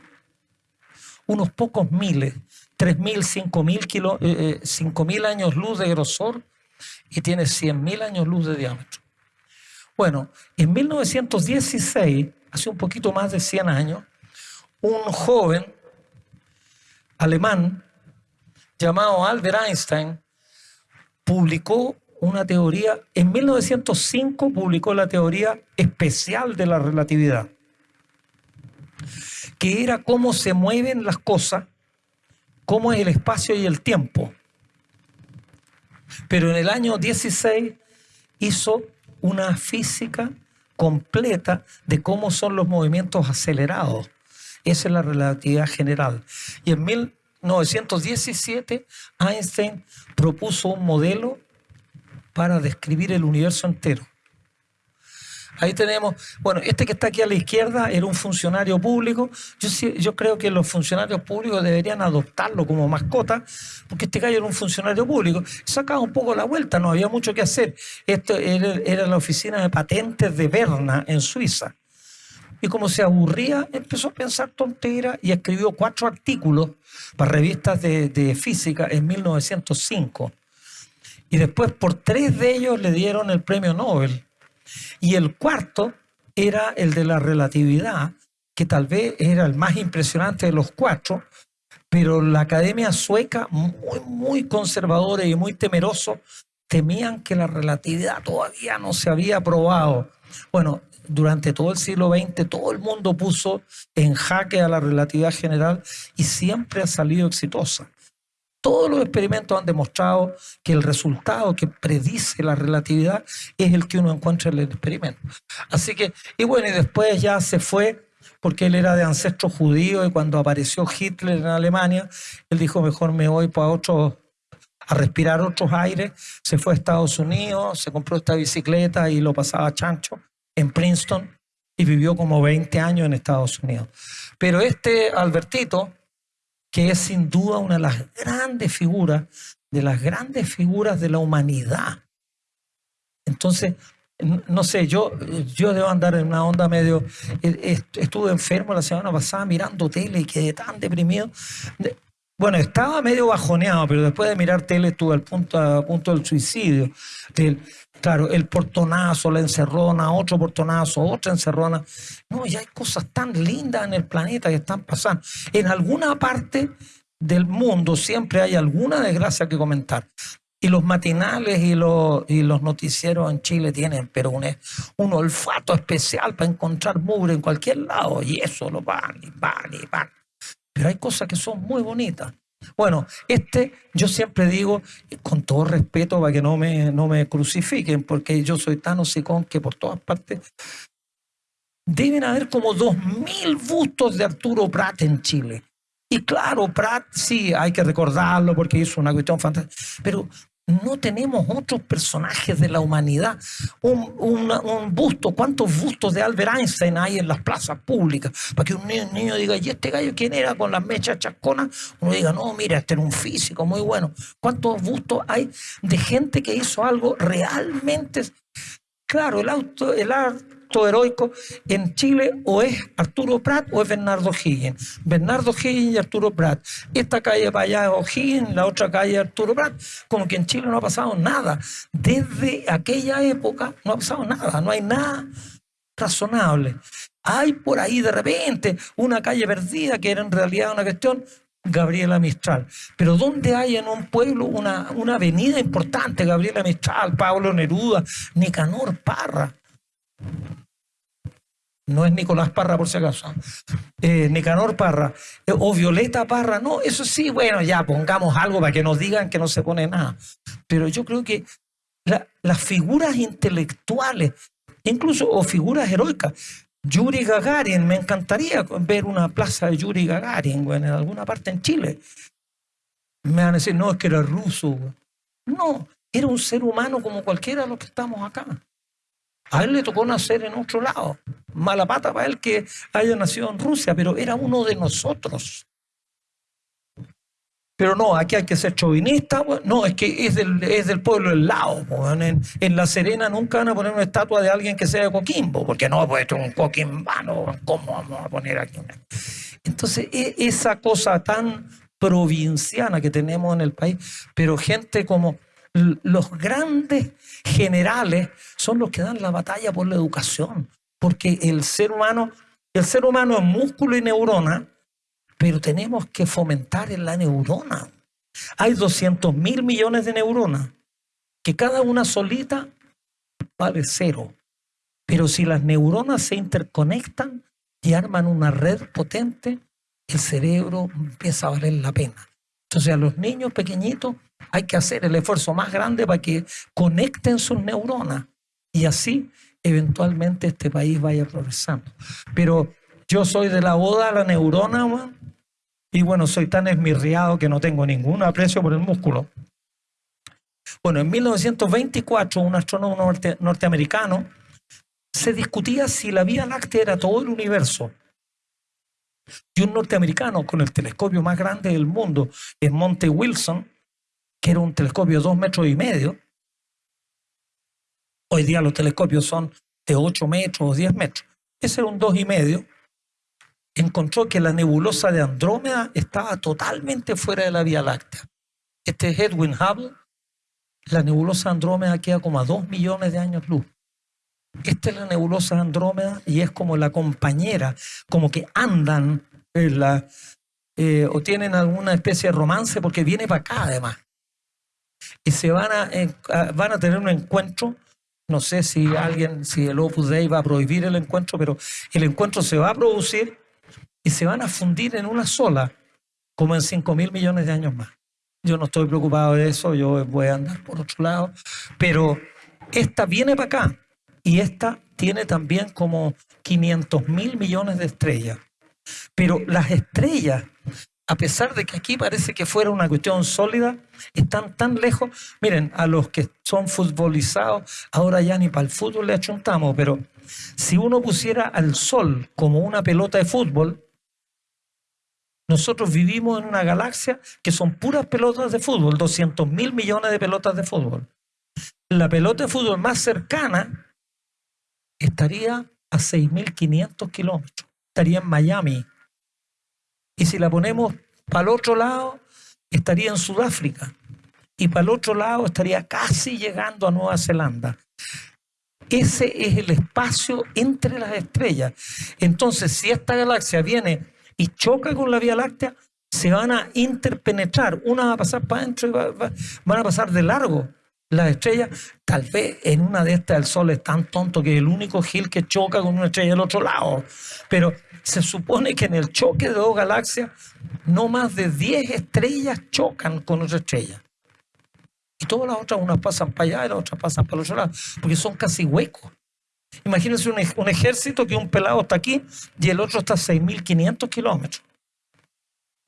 unos pocos miles 3.000, 5.000 eh, eh años luz de grosor y tiene 100.000 años luz de diámetro. Bueno, en 1916, hace un poquito más de 100 años, un joven alemán llamado Albert Einstein publicó una teoría, en 1905 publicó la teoría especial de la relatividad, que era cómo se mueven las cosas, cómo es el espacio y el tiempo. Pero en el año 16 hizo una física completa de cómo son los movimientos acelerados. Esa es la relatividad general. Y en 1917 Einstein propuso un modelo para describir el universo entero. Ahí tenemos, bueno, este que está aquí a la izquierda era un funcionario público. Yo, creo que los funcionarios públicos deberían adoptarlo como mascota, porque este gallo era un funcionario público. Sacaba un poco la vuelta, no había mucho que hacer. Esto era, la oficina de patentes de Berna, en Suiza. Y como se aburría, empezó a pensar tonteras y escribió cuatro artículos para revistas de física en 1905. Y después por tres de ellos le dieron el premio Nobel. Y el cuarto era el de la relatividad, que tal vez era el más impresionante de los cuatro, pero la academia sueca, muy, muy conservadora y muy temeroso, temían que la relatividad todavía no se había probado. Bueno, durante todo el siglo XX todo el mundo puso en jaque a la relatividad general y siempre ha salido exitosa. Todos los experimentos han demostrado que el resultado que predice la relatividad es el que uno encuentra en el experimento. Así que, y bueno, y después ya se fue porque él era de ancestro judío y cuando apareció Hitler en Alemania, él dijo, mejor me voy para otro, a respirar otros aires, se fue a Estados Unidos, se compró esta bicicleta y lo pasaba chancho en Princeton y vivió como 20 años en Estados Unidos. Pero este Albertito, que es sin duda una de las grandes figuras, de las grandes figuras de la humanidad. Entonces, no sé, yo, yo debo andar en una onda medio... Estuve enfermo la semana pasada mirando tele y quedé tan deprimido. Bueno, estaba medio bajoneado, pero después de mirar tele estuve al punto, punto del suicidio. Claro, el portonazo, la encerrona, otro portonazo, otra encerrona. No, ya hay cosas tan lindas en el planeta que están pasando. En alguna parte del mundo siempre hay alguna desgracia que comentar. Y los matinales y los, y los noticieros en Chile tienen, pero un, un olfato especial para encontrar mugre en cualquier lado. Y eso lo van y van y van. Pero hay cosas que son muy bonitas. Bueno, este yo siempre digo, con todo respeto para que no me, no me crucifiquen, porque yo soy tan hocicón que por todas partes deben haber como dos mil bustos de Arturo Prat en Chile. Y claro, Prat sí, hay que recordarlo porque hizo una cuestión fantástica, pero no tenemos otros personajes de la humanidad. Un, busto, ¿cuántos bustos de Albert Einstein hay en las plazas públicas? Para que un niño, diga, ¿y este gallo quién era con las mechas chasconas? Uno diga, no, mira, este era un físico muy bueno. ¿Cuántos bustos hay de gente que hizo algo realmente... Claro, el, auto, el, heroico en Chile o es Arturo Prat o es Bernardo Higgins. Bernardo Higgins y Arturo Prat. Esta calle para allá es O'Higgins, la otra calle es Arturo Prat. Como que en Chile no ha pasado nada. Desde aquella época no ha pasado nada, no hay nada razonable. Hay por ahí de repente una calle perdida que era en realidad una cuestión Gabriela Mistral. Pero ¿dónde hay en un pueblo una, una avenida importante? Gabriela Mistral, Pablo Neruda, Nicanor Parra. No es Nicolás Parra, por si acaso. Eh, Nicanor Parra. Eh, o Violeta Parra. No, eso sí, bueno, ya pongamos algo para que nos digan que no se pone nada. Pero yo creo que las figuras intelectuales, incluso o figuras heroicas, Yuri Gagarin, me encantaría ver una plaza de Yuri Gagarin en alguna parte en Chile. Me van a decir, no, es que era ruso. No, era un ser humano como cualquiera de los que estamos acá. A él le tocó nacer en otro lado. Mala pata para él que haya nacido en Rusia, pero era uno de nosotros. Pero no, aquí hay que ser chauvinista. no, es que es del, es del pueblo del lado. En, La Serena nunca van a poner una estatua de alguien que sea de Coquimbo, porque no, pues esto es un coquimbano. ¿Cómo vamos a poner aquí una? Entonces, e, esa cosa tan provinciana que tenemos en el país, pero gente como los grandes generales son los que dan la batalla por la educación, porque el ser humano, el ser humano es músculo y neurona, pero tenemos que fomentar en la neurona. Hay 200 mil millones de neuronas, que cada una solita vale cero. Pero si las neuronas se interconectan y arman una red potente, el cerebro empieza a valer la pena. Entonces a los niños pequeñitos hay que hacer el esfuerzo más grande para que conecten sus neuronas y así eventualmente este país vaya progresando. Pero yo soy de la boda a la neurona, y bueno, soy tan esmirriado que no tengo ningún aprecio por el músculo. Bueno, en 1924 un astrónomo norteamericano se discutía si la Vía Láctea era todo el universo. Y un norteamericano con el telescopio más grande del mundo en Monte Wilson, que era un telescopio de dos metros y medio, hoy día los telescopios son de 8 metros o 10 metros, ese era un dos y medio, encontró que la nebulosa de Andrómeda estaba totalmente fuera de la Vía Láctea. Este es Edwin Hubble. La nebulosa Andrómeda queda como a dos millones de años luz. Esta es la nebulosa Andrómeda y es como la compañera, como que andan la, eh, o tienen alguna especie de romance porque viene para acá además. Y se van a, van a tener un encuentro no sé si alguien, si el Opus Dei va a prohibir el encuentro, pero el encuentro se va a producir y se van a fundir en una sola, como en 5 mil millones de años más. Yo no estoy preocupado de eso, yo voy a andar por otro lado, pero esta viene para acá y esta tiene también como 500 mil millones de estrellas. Pero las estrellas, a pesar de que aquí parece que fuera una cuestión sólida, están tan lejos. Miren, a los que son futbolizados, ahora ya ni para el fútbol le achuntamos, pero si uno pusiera al Sol como una pelota de fútbol, nosotros vivimos en una galaxia que son puras pelotas de fútbol, 200 mil millones de pelotas de fútbol. La pelota de fútbol más cercana estaría a 6.500 kilómetros, estaría en Miami. Y si la ponemos para el otro lado, estaría en Sudáfrica. Y para el otro lado estaría casi llegando a Nueva Zelanda. Ese es el espacio entre las estrellas. Entonces, si esta galaxia viene y choca con la Vía Láctea, se van a interpenetrar. Una va a pasar para adentro y van a pasar de largo. Las estrellas, tal vez en una de estas el Sol es tan tonto que es el único Gil que choca con una estrella del otro lado. Pero se supone que en el choque de dos galaxias, no más de 10 estrellas chocan con otra estrella. Y todas las otras, unas pasan para allá y las otras pasan para el otro lado, porque son casi huecos. Imagínense un, ejército que un pelado está aquí y el otro está a 6.500 kilómetros.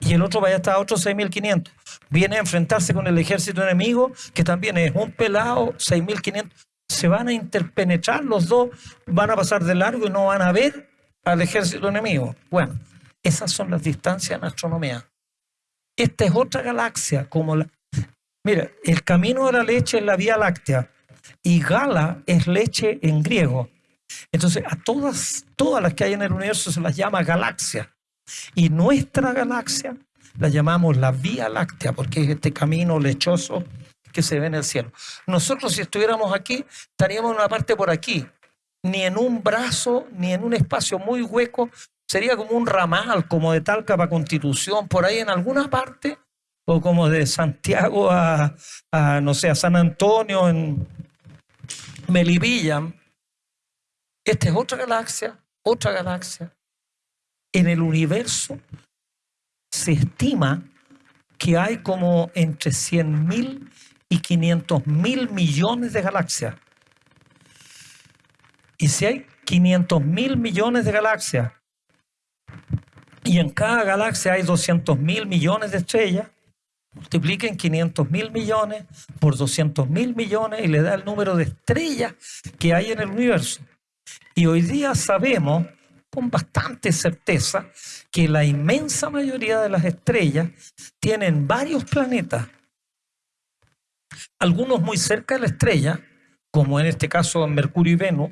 Y el otro vaya a estar a otros 6.500. Viene a enfrentarse con el ejército enemigo, que también es un pelado, 6.500. Se van a interpenetrar los dos, van a pasar de largo y no van a ver al ejército enemigo. Bueno, esas son las distancias en astronomía. Esta es otra galaxia, como la... Mira, el camino de la leche es la Vía Láctea y Gala es leche en griego. Entonces, a todas, todas las que hay en el universo se las llama galaxia. Y nuestra galaxia la llamamos la Vía Láctea, porque es este camino lechoso que se ve en el cielo. Nosotros, si estuviéramos aquí, estaríamos en una parte por aquí, ni en un brazo, ni en un espacio muy hueco, sería como un ramal, como de Talca para Constitución, por ahí en alguna parte, o como de Santiago a, no sé, a San Antonio, en Melipilla. Esta es otra galaxia, otra galaxia. En el universo se estima que hay como entre 100 mil y 500 mil millones de galaxias. Y si hay 500 mil millones de galaxias y en cada galaxia hay 200 mil millones de estrellas, multipliquen 500 mil millones por 200 mil millones y le da el número de estrellas que hay en el universo. Y hoy día sabemos con bastante certeza que la inmensa mayoría de las estrellas tienen varios planetas, algunos muy cerca de la estrella, como en este caso Mercurio y Venus,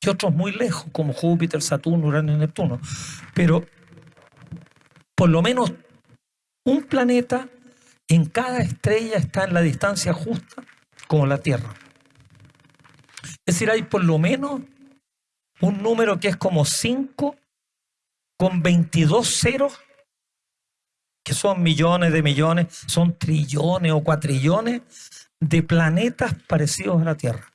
y otros muy lejos, como Júpiter, Saturno, Urano y Neptuno. Pero por lo menos un planeta en cada estrella está en la distancia justa como la Tierra. Es decir, hay por lo menos un número que es como 5 con 22 ceros que son millones de millones, son trillones o cuatrillones de planetas parecidos a la Tierra.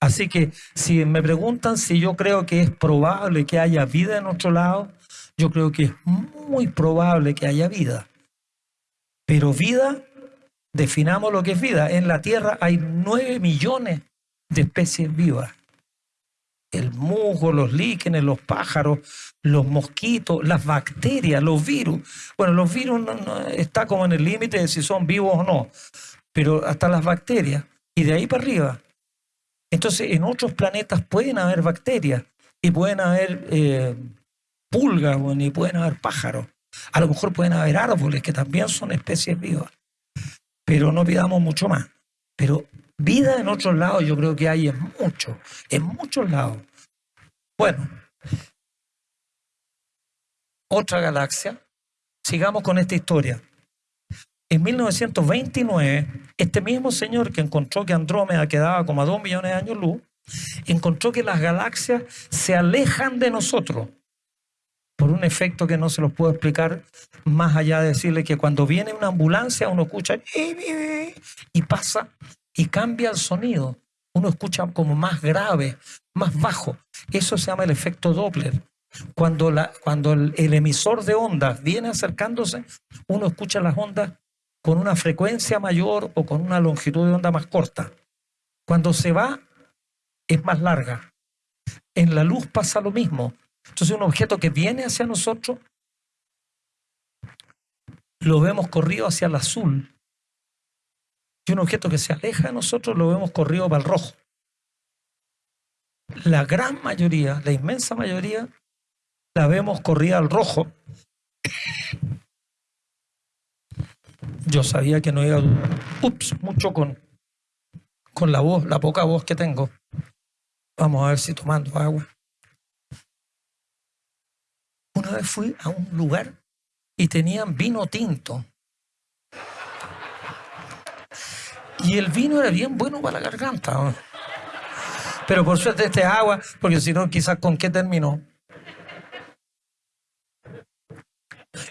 Así que si me preguntan si yo creo que es probable que haya vida en otro lado, yo creo que es muy probable que haya vida. Pero vida, definamos lo que es vida. En la Tierra hay nueve millones de especies vivas. El musgo, los líquenes, los pájaros, los mosquitos, las bacterias, los virus. Bueno, los virus no, está como en el límite de si son vivos o no, pero hasta las bacterias. Y de ahí para arriba. Entonces, en otros planetas pueden haber bacterias y pueden haber eh, pulgas y pueden haber pájaros. A lo mejor pueden haber árboles que también son especies vivas. Pero no pidamos mucho más. Pero vida en otros lados yo creo que hay en muchos, en muchos lados. Bueno, otra galaxia. Sigamos con esta historia. En 1929, este mismo señor que encontró que Andrómeda quedaba como a dos millones de años luz, encontró que las galaxias se alejan de nosotros por un efecto que no se los puedo explicar más allá de decirle que cuando viene una ambulancia uno escucha y pasa y cambia el sonido. Uno escucha como más grave, más bajo. Eso se llama el efecto Doppler. Cuando, la, cuando el, emisor de ondas viene acercándose, uno escucha las ondas con una frecuencia mayor o con una longitud de onda más corta. Cuando se va, es más larga. En la luz pasa lo mismo. Entonces un objeto que viene hacia nosotros, lo vemos corrido hacia el azul. Y un objeto que se aleja de nosotros, lo vemos corrido para el rojo. La gran mayoría, la inmensa mayoría, la vemos corrida al rojo. Yo sabía que no iba a ups, mucho con, con la voz, la poca voz que tengo. Vamos a ver si tomando agua. Una vez fui a un lugar y tenían vino tinto. Y el vino era bien bueno para la garganta. Pero por suerte este agua, porque si no, quizás con qué terminó.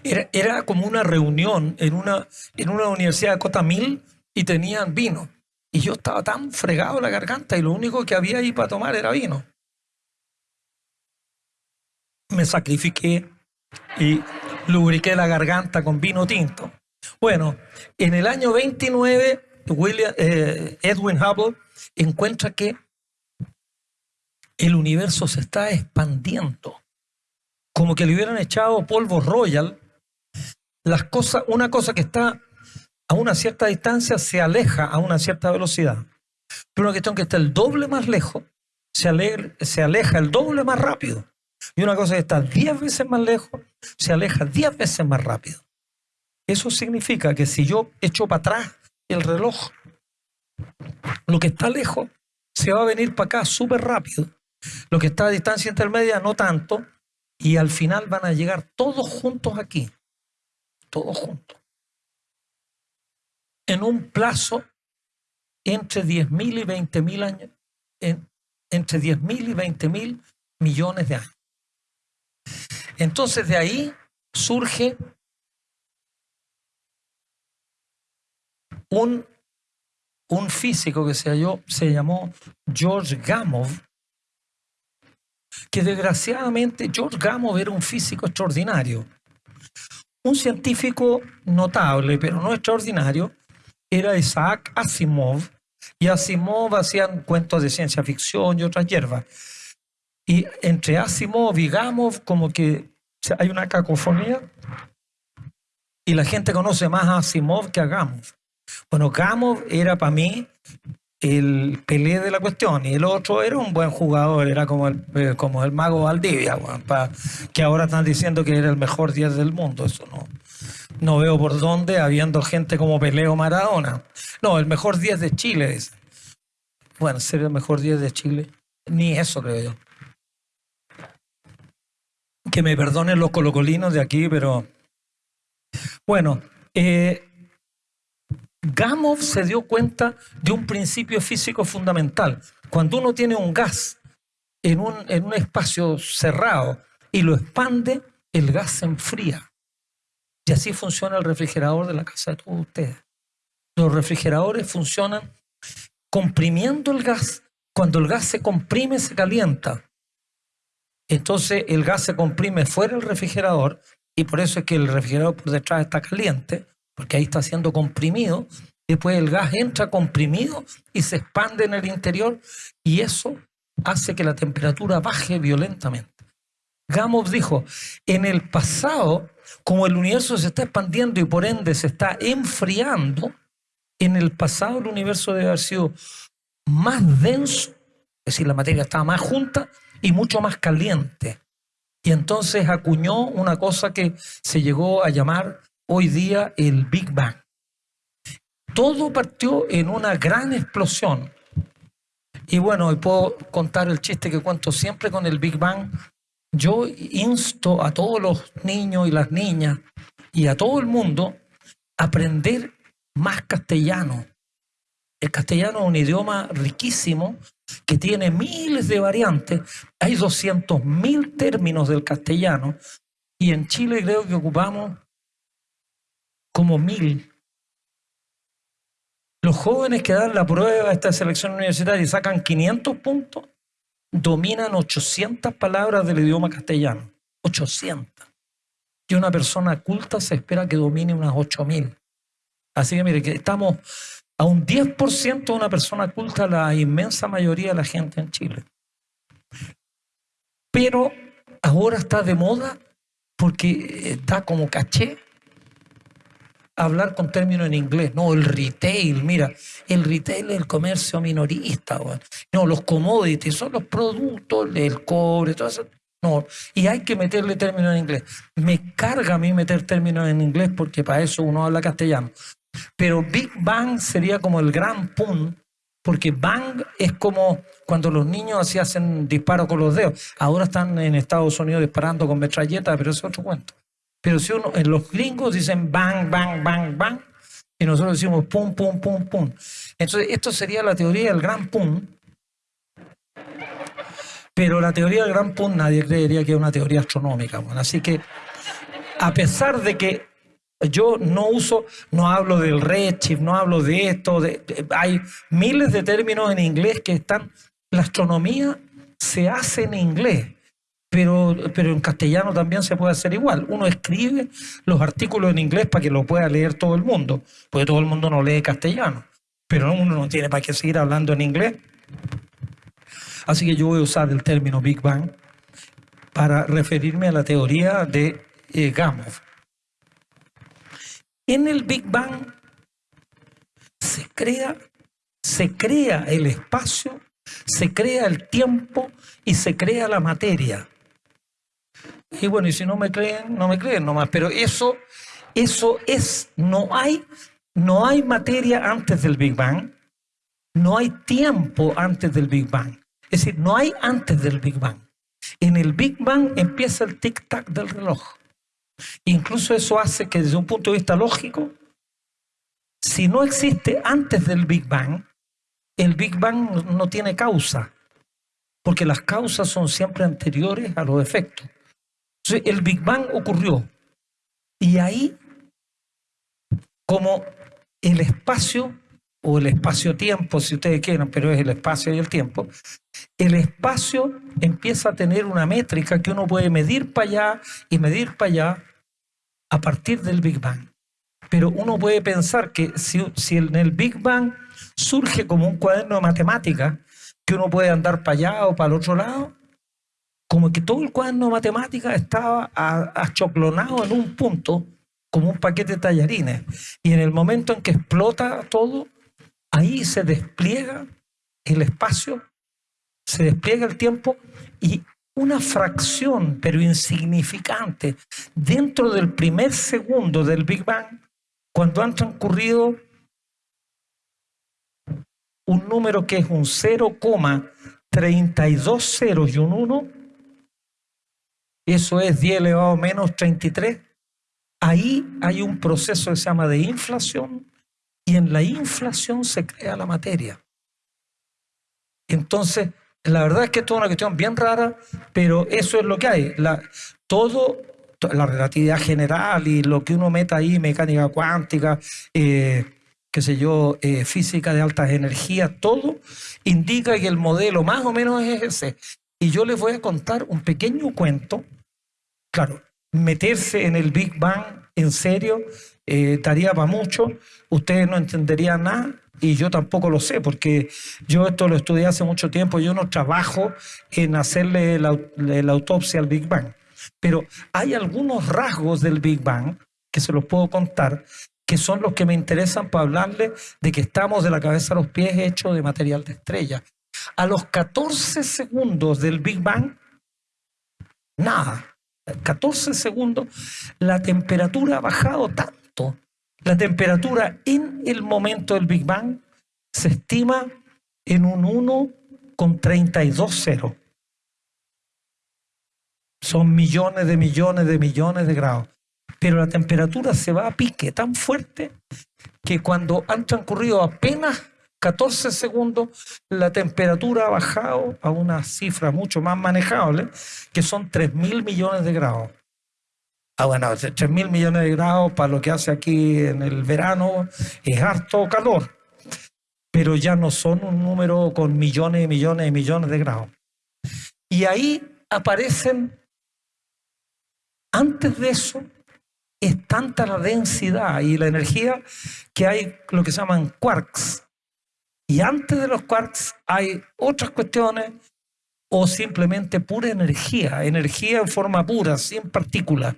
Era, como una reunión en una, en una universidad de Cota Mil y tenían vino. Y yo estaba tan fregado la garganta y lo único que había ahí para tomar era vino. Me sacrifiqué y lubriqué la garganta con vino tinto. Bueno, en el año 29, William, eh, Edwin Hubble encuentra que el universo se está expandiendo como que le hubieran echado polvo royal, las cosas, una cosa que está a una cierta distancia se aleja a una cierta velocidad. Pero una cuestión que está el doble más lejos se, se aleja el doble más rápido. Y una cosa que está diez veces más lejos se aleja diez veces más rápido. Eso significa que si yo echo para atrás el reloj, lo que está lejos se va a venir para acá súper rápido. Lo que está a distancia intermedia no tanto, y al final van a llegar todos juntos aquí, todos juntos, en un plazo entre 10.000 y 20.000 años, entre 10.000 y 20.000 millones de años. Entonces de ahí surge un, un físico que se, halló, se llamó George Gamow, que desgraciadamente George Gamow era un físico extraordinario. Un científico notable, pero no extraordinario, era Isaac Asimov, y Asimov hacían cuentos de ciencia ficción y otras hierbas. Y entre Asimov y Gamow, como que hay una cacofonía, y la gente conoce más a Asimov que a Gamow. Bueno, Gamow era para mí el Pelé de la cuestión y el otro era un buen jugador, era como el, eh, como el mago Valdivia, que ahora están diciendo que era el mejor 10 del mundo, eso no. No veo por dónde, habiendo gente como Pelé o Maradona. No, el mejor 10 de Chile. Bueno, ser el mejor 10 de Chile, ni eso creo yo. Que me perdonen los colocolinos de aquí, pero bueno, eh, Gamow se dio cuenta de un principio físico fundamental. Cuando uno tiene un gas en un, en un espacio cerrado y lo expande, el gas se enfría. Y así funciona el refrigerador de la casa de todos ustedes. Los refrigeradores funcionan comprimiendo el gas. Cuando el gas se comprime, se calienta. Entonces el gas se comprime fuera del refrigerador y por eso es que el refrigerador por detrás está caliente, porque ahí está siendo comprimido. Después el gas entra comprimido y se expande en el interior y eso hace que la temperatura baje violentamente. Gamow dijo, en el pasado, como el universo se está expandiendo y por ende se está enfriando, en el pasado el universo debe haber sido más denso, es decir, la materia estaba más junta y mucho más caliente. Y entonces acuñó una cosa que se llegó a llamar hoy día el Big Bang. Todo partió en una gran explosión. Y bueno, puedo contar el chiste que cuento siempre con el Big Bang yo insto a todos los niños y las niñas y a todo el mundo a aprender más castellano. El castellano es un idioma riquísimo que tiene miles de variantes. Hay 200.000 términos del castellano y en Chile creo que ocupamos como mil. Los jóvenes que dan la prueba a esta selección universitaria y sacan 500 puntos, dominan 800 palabras del idioma castellano. 800. Y una persona culta se espera que domine unas 8000. Así que mire, que estamos a un 10% de una persona culta, la inmensa mayoría de la gente en Chile. Pero ahora está de moda porque está como caché hablar con términos en inglés. No, el retail, mira, el retail es el comercio minorista. No, los commodities son los productos, el cobre, todo eso. No, y hay que meterle términos en inglés. Me carga a mí meter términos en inglés porque para eso uno habla castellano. Pero Big Bang sería como el gran pum, porque bang es como cuando los niños así hacen disparo con los dedos. Ahora están en Estados Unidos disparando con metralletas, pero es otro cuento. Pero si uno, en los gringos dicen bang, bang, bang, bang, y nosotros decimos pum, pum, pum, pum. Entonces, esto sería la teoría del gran pum. Pero la teoría del gran pum nadie creería que es una teoría astronómica. así que, a pesar de que yo no uso, no hablo del redshift, no hablo de esto, hay miles de términos en inglés que están, la astronomía se hace en inglés pero, pero en castellano también se puede hacer igual. Uno escribe los artículos en inglés para que lo pueda leer todo el mundo, porque todo el mundo no lee castellano, pero uno no tiene para qué seguir hablando en inglés. Así que yo voy a usar el término Big Bang para referirme a la teoría de eh, Gamow. En el Big Bang se crea, se crea el espacio, se crea el tiempo y se crea la materia. Y bueno, y si no me creen, no me creen nomás. Pero eso, eso es, no hay, no hay materia antes del Big Bang, no hay tiempo antes del Big Bang. Es decir, no hay antes del Big Bang. En el Big Bang empieza el tic-tac del reloj. Incluso eso hace que desde un punto de vista lógico, si no existe antes del Big Bang, el Big Bang no tiene causa, porque las causas son siempre anteriores a los efectos el Big Bang ocurrió y ahí, como el espacio o el espacio-tiempo, si ustedes quieren, pero es el espacio y el tiempo, el espacio empieza a tener una métrica que uno puede medir para allá y medir para allá a partir del Big Bang. Pero uno puede pensar que si, si en el Big Bang surge como un cuaderno de matemáticas, que uno puede andar para allá o para el otro lado, como que todo el cuaderno de matemáticas estaba achoclonado en un punto, como un paquete de tallarines. Y en el momento en que explota todo, ahí se despliega el espacio, se despliega el tiempo y una fracción, pero insignificante, dentro del primer segundo del Big Bang, cuando han transcurrido un número que es un 0,32 ceros y un 1, eso es 10 elevado a menos 33, ahí hay un proceso que se llama de inflación y en la inflación se crea la materia. Entonces, la verdad es que esto es una cuestión bien rara, pero eso es lo que hay. todo la relatividad general y lo que uno meta ahí, mecánica cuántica, eh, qué sé yo, eh, física de altas energías, todo indica que el modelo más o menos es ese. Y yo les voy a contar un pequeño cuento. Claro, meterse en el Big Bang en serio eh, estaría para mucho. Ustedes no entenderían nada y yo tampoco lo sé, porque yo esto lo estudié hace mucho tiempo. Yo no trabajo en hacerle la, la autopsia al Big Bang. Pero hay algunos rasgos del Big Bang que se los puedo contar que son los que me interesan para hablarle de que estamos de la cabeza a los pies hechos de material de estrella. A los 14 segundos del Big Bang, nada. 14 segundos, la temperatura ha bajado tanto. La temperatura en el momento del Big Bang se estima en un 1 con 32 ceros. Son millones de millones de millones de grados. Pero la temperatura se va a pique tan fuerte que cuando han transcurrido apenas 14 segundos, la temperatura ha bajado a una cifra mucho más manejable, que son 3 mil millones de grados. Ah, bueno, 3 mil millones de grados para lo que hace aquí en el verano es harto calor, pero ya no son un número con millones y millones y millones de grados. Y ahí aparecen, antes de eso, es tanta la densidad y la energía que hay lo que se llaman quarks. Y antes de los quarks hay otras cuestiones o simplemente pura energía, energía en forma pura, sin partículas.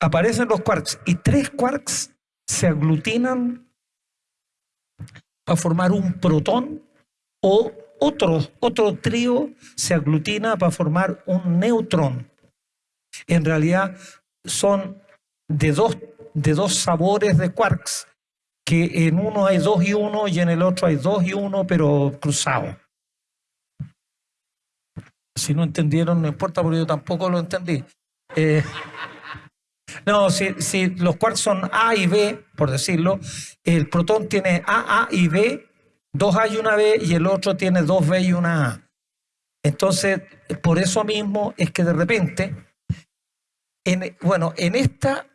Aparecen los quarks y tres quarks se aglutinan para formar un protón o otro, otro trío se aglutina para formar un neutrón. En realidad son de dos, de dos sabores de quarks, que en uno hay dos y uno y en el otro hay dos y uno, pero cruzado. Si no entendieron, no importa, porque yo tampoco lo entendí. Eh, no, si, si, los quarks son A y B, por decirlo, el protón tiene A, A y B, dos A y una B, y el otro tiene dos B y una A. Entonces, por eso mismo es que de repente, en, bueno, en esta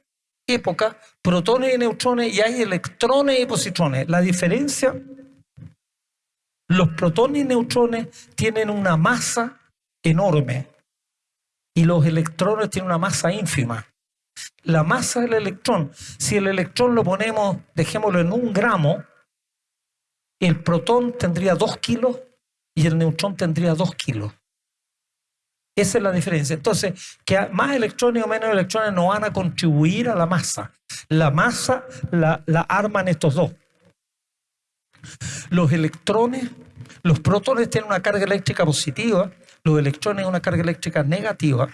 época protones y neutrones y hay electrones y positrones. La diferencia, los protones y neutrones tienen una masa enorme y los electrones tienen una masa ínfima. La masa del electrón, si el electrón lo ponemos, dejémoslo en un gramo, el protón tendría dos kilos y el neutrón tendría dos kilos. Esa es la diferencia. Entonces, que más electrones o menos electrones no van a contribuir a la masa. La masa la, arman estos dos. Los electrones, los protones tienen una carga eléctrica positiva, los electrones una carga eléctrica negativa.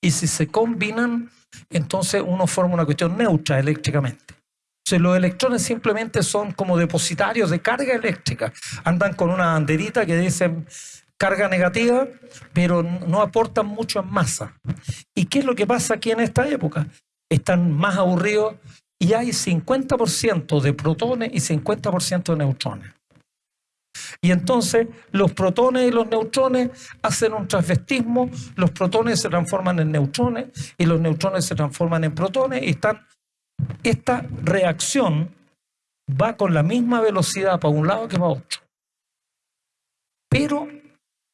Y si se combinan, entonces uno forma una cuestión neutra eléctricamente. Entonces, los electrones simplemente son como depositarios de carga eléctrica. Andan con una banderita que dice carga negativa, pero no aportan mucho en masa. ¿Y qué es lo que pasa aquí en esta época? Están más aburridos y hay 50% de protones y 50% de neutrones. Y entonces los protones y los neutrones hacen un transvestismo, los protones se transforman en neutrones y los neutrones se transforman en protones y están esta reacción va con la misma velocidad para un lado que para otro. Pero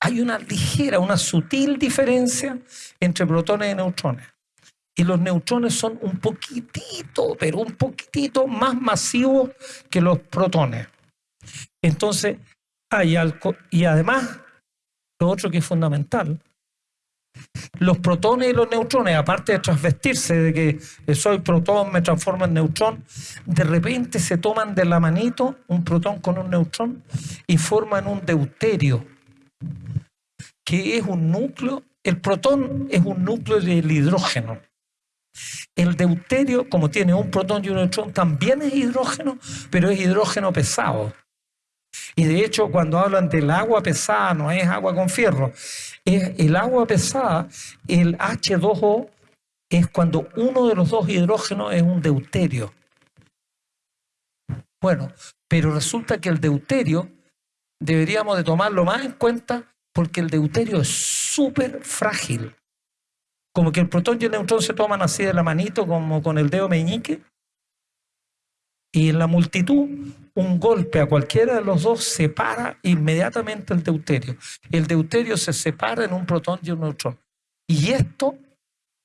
hay una ligera, una sutil diferencia entre protones y neutrones. Y los neutrones son un poquitito, pero un poquitito más masivos que los protones. Entonces, hay algo, y además, lo otro que es fundamental, los protones y los neutrones, aparte de transvestirse, de que soy protón, me transformo en neutrón, de repente se toman de la manito un protón con un neutrón y forman un deuterio que es un núcleo, el protón es un núcleo del hidrógeno. El deuterio, como tiene un protón y un neutrón, también es hidrógeno, pero es hidrógeno pesado. Y de hecho, cuando hablan del agua pesada, no es agua con fierro, es el agua pesada, el H2O es cuando uno de los dos hidrógenos es un deuterio. Bueno, pero resulta que el deuterio deberíamos de tomarlo más en cuenta porque el deuterio es súper frágil. como que el protón y el neutrón se toman así de la manito, como con el dedo meñique, y en la multitud, un golpe a cualquiera de los dos separa inmediatamente el deuterio. El deuterio se separa en un protón y un neutrón. Y esto,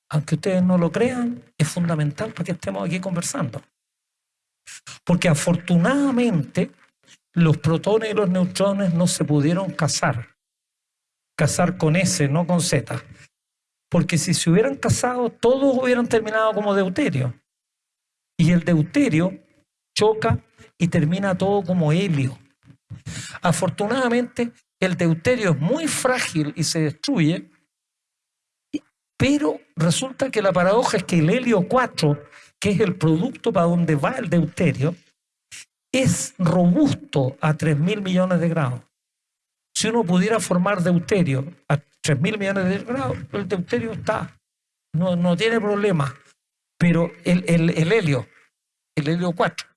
aunque ustedes no lo crean, es fundamental para que estemos aquí conversando. Porque afortunadamente los protones y los neutrones no se pudieron casar. Casar con S, no con Z. Porque si se hubieran casado, todos hubieran terminado como deuterio. Y el deuterio choca y termina todo como helio. Afortunadamente, el deuterio es muy frágil y se destruye, pero resulta que la paradoja es que el helio 4, que es el producto para donde va el deuterio, es robusto a 3.000 millones de grados. Si uno pudiera formar deuterio a 3.000 millones de grados, el deuterio está, no, no tiene problema. Pero el, el, el helio, el helio 4,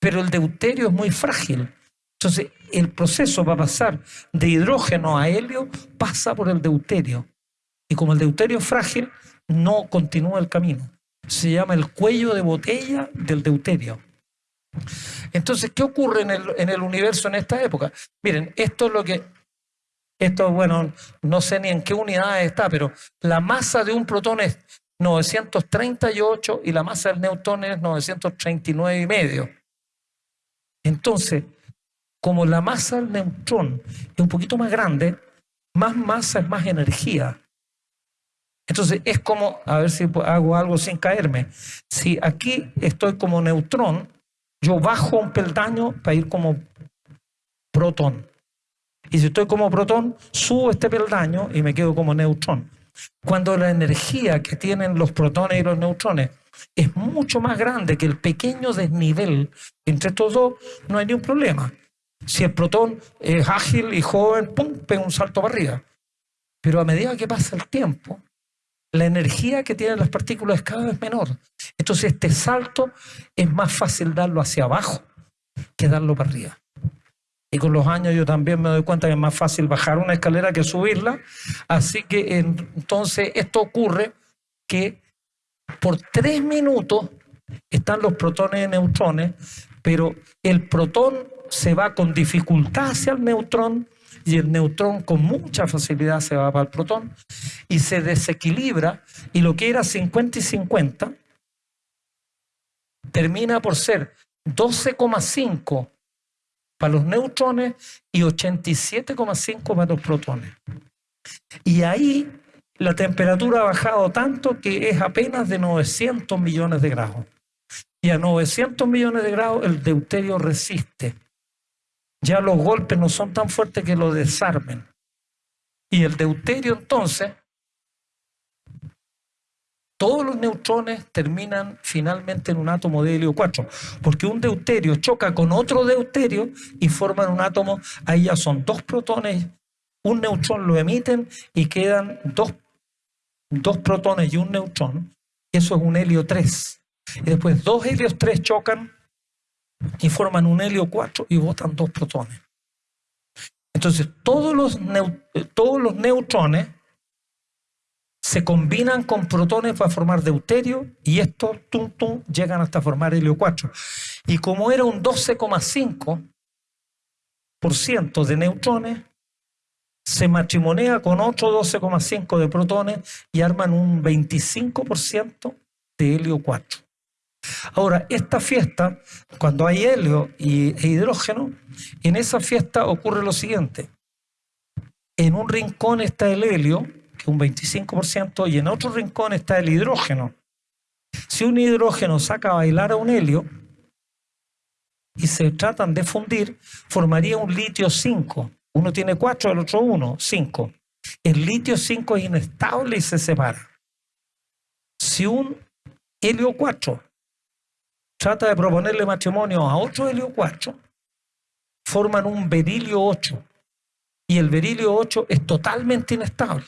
pero el deuterio es muy frágil. Entonces, el proceso para pasar de hidrógeno a helio pasa por el deuterio. Y como el deuterio es frágil, no continúa el camino. Se llama el cuello de botella del deuterio. Entonces, ¿qué ocurre en el, en el universo en esta época? Miren, esto es lo que esto, bueno, no sé ni en qué unidad está, pero la masa de un protón es 938 y la masa del neutrón es 939 y medio. Entonces, como la masa del neutrón es un poquito más grande, más masa es más energía. Entonces es como, a ver si hago algo sin caerme. Si aquí estoy como neutrón, yo bajo un peldaño para ir como protón. Y si estoy como protón, subo este peldaño y me quedo como neutrón. Cuando la energía que tienen los protones y los neutrones es mucho más grande que el pequeño desnivel entre estos dos, no hay ningún problema. Si el protón es ágil y joven, ¡pum!, pega un salto para arriba. Pero a medida que pasa el tiempo, la energía que tienen las partículas es cada vez menor. Entonces este salto es más fácil darlo hacia abajo que darlo para arriba. Y con los años yo también me doy cuenta que es más fácil bajar una escalera que subirla. Así que entonces esto ocurre que por tres minutos están los protones y neutrones, pero el protón se va con dificultad hacia el neutrón y el neutrón con mucha facilidad se va para el protón y se desequilibra y lo que era 50 y 50 termina por ser 12,5 para los neutrones y 87,5 para los protones. Y ahí la temperatura ha bajado tanto que es apenas de 900 millones de grados. Y a 900 millones de grados el deuterio resiste. Ya los golpes no son tan fuertes que lo desarmen. Y el deuterio entonces, todos los neutrones terminan finalmente en un átomo de helio 4, porque un deuterio choca con otro deuterio y forman un átomo, ahí ya son dos protones, un neutrón lo emiten y quedan dos dos protones y un neutrón, eso es un helio 3. Y después dos helios 3 chocan y forman un helio 4 y botan dos protones. Entonces, todos los, todos los neutrones se combinan con protones para formar deuterio y estos llegan hasta formar helio 4. Y como era un 12,5% de neutrones, se matrimonea con otro 12,5 de protones y arman un 25% de helio 4. Ahora, esta fiesta, cuando hay helio y, e hidrógeno, en esa fiesta ocurre lo siguiente. En un rincón está el helio, un 25%, y en otro rincón está el hidrógeno. Si un hidrógeno saca a bailar a un helio y se tratan de fundir, formaría un litio 5, uno tiene cuatro, el otro uno, cinco. El litio 5 es inestable y se separa. Si un helio 4 trata de proponerle matrimonio a otro helio 4, forman un berilio 8. Y el berilio 8 es totalmente inestable.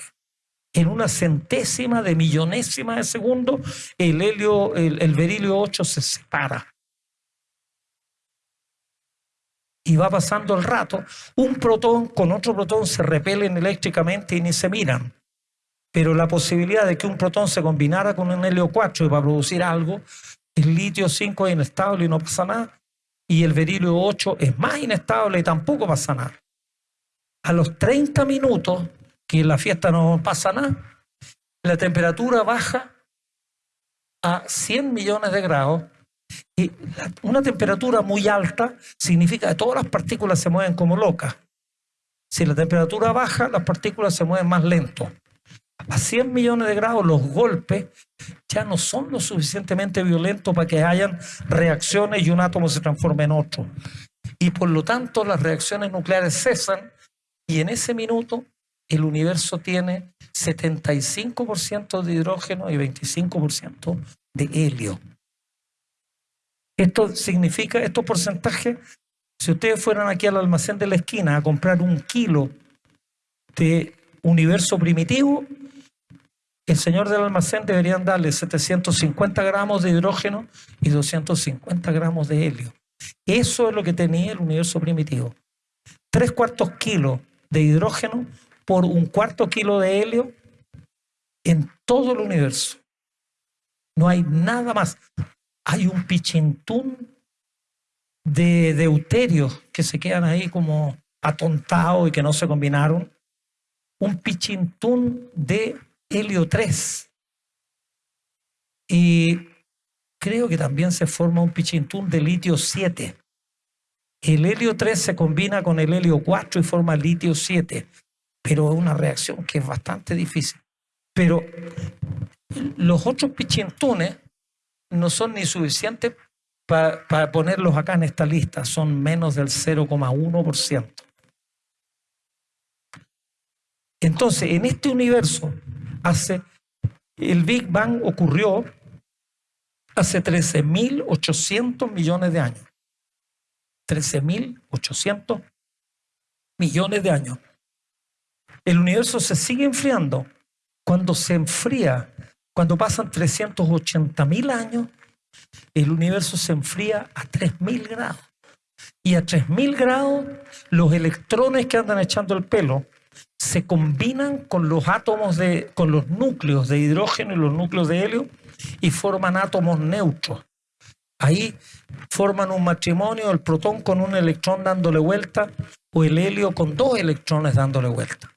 En una centésima de millonésima de segundo, el, helio, el, berilio 8 se separa y va pasando el rato, un protón con otro protón se repelen eléctricamente y ni se miran. pero la posibilidad de que un protón se combinara con un helio 4 para producir algo, el litio 5 es inestable y no pasa nada, y el berilio 8 es más inestable y tampoco pasa nada. A los 30 minutos, que en la fiesta no pasa nada, la temperatura baja a 100 millones de grados y una temperatura muy alta significa que todas las partículas se mueven como locas. Si la temperatura baja, las partículas se mueven más lento. A 100 millones de grados los golpes ya no son lo suficientemente violentos para que hayan reacciones y un átomo se transforme en otro. Y por lo tanto las reacciones nucleares cesan y en ese minuto el universo tiene 75% de hidrógeno y 25% de helio. Esto significa, estos porcentajes, si ustedes fueran aquí al almacén de la esquina a comprar un kilo de universo primitivo, el señor del almacén deberían darle 750 gramos de hidrógeno y 250 gramos de helio. Eso es lo que tenía el universo primitivo. Tres cuartos kilos de hidrógeno por un cuarto kilo de helio en todo el universo. No hay nada más. Hay un pichintún de deuterios que se quedan ahí como atontados y que no se combinaron. Un pichintún de helio 3. Y creo que también se forma un pichintún de litio 7. El helio 3 se combina con el helio 4 y forma litio 7, pero es una reacción que es bastante difícil. Pero los otros pichintunes no son ni suficientes para ponerlos acá en esta lista, son menos del 0,1%. Entonces, en este universo hace, el Big Bang ocurrió hace 13.800 millones de años. 13.800 millones de años. El universo se sigue enfriando. Cuando se enfría, cuando pasan 380.000 años, el universo se enfría a 3.000 grados. Y a 3.000 grados, los electrones que andan echando el pelo se combinan con los átomos de, con los núcleos de hidrógeno y los núcleos de helio y forman átomos neutros. Ahí forman un matrimonio, el protón con un electrón dándole vuelta o el helio con dos electrones dándole vuelta.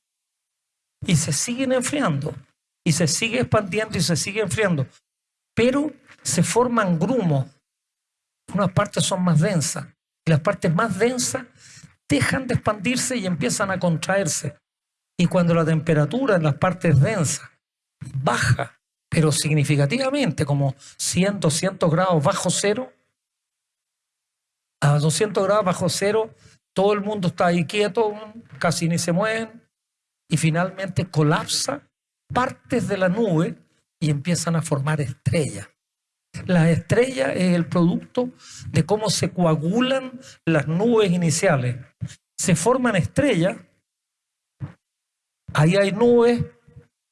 Y se siguen enfriando y se sigue expandiendo y se sigue enfriando. Pero se forman grumos. Unas partes son más densas y las partes más densas dejan de expandirse y empiezan a contraerse. Y cuando la temperatura en las partes densas baja, pero significativamente, como 100, 200 grados bajo cero, a 200 grados bajo cero, todo el mundo está ahí quieto, casi ni se mueven, y finalmente colapsa partes de la nube y empiezan a formar estrellas. La estrella es el producto de cómo se coagulan las nubes iniciales. Se forman estrellas Ahí hay nubes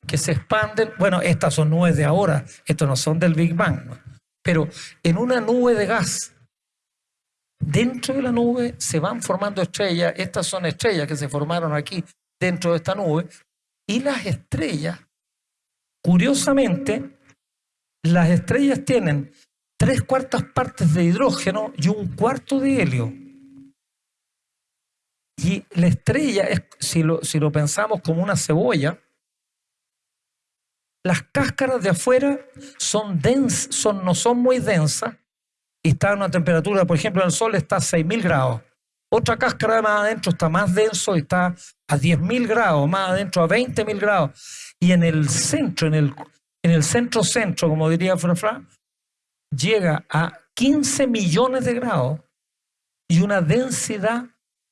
que se expanden. Bueno, estas son nubes de ahora, estas no son del Big Bang. Pero en una nube de gas, dentro de la nube se van formando estrellas. Estas son estrellas que se formaron aquí dentro de esta nube. Y las estrellas, curiosamente, las estrellas tienen tres cuartas partes de hidrógeno y un cuarto de helio. Y la estrella, es, si, lo, pensamos como una cebolla, las cáscaras de afuera son son, no son muy densas y está a una temperatura, por ejemplo, en el sol está a 6.000 grados. Otra cáscara más adentro está más denso está a 10.000 grados, más adentro a 20.000 grados. Y en el centro, en el, en el centro-centro, como diría Fra, llega a 15 millones de grados y una densidad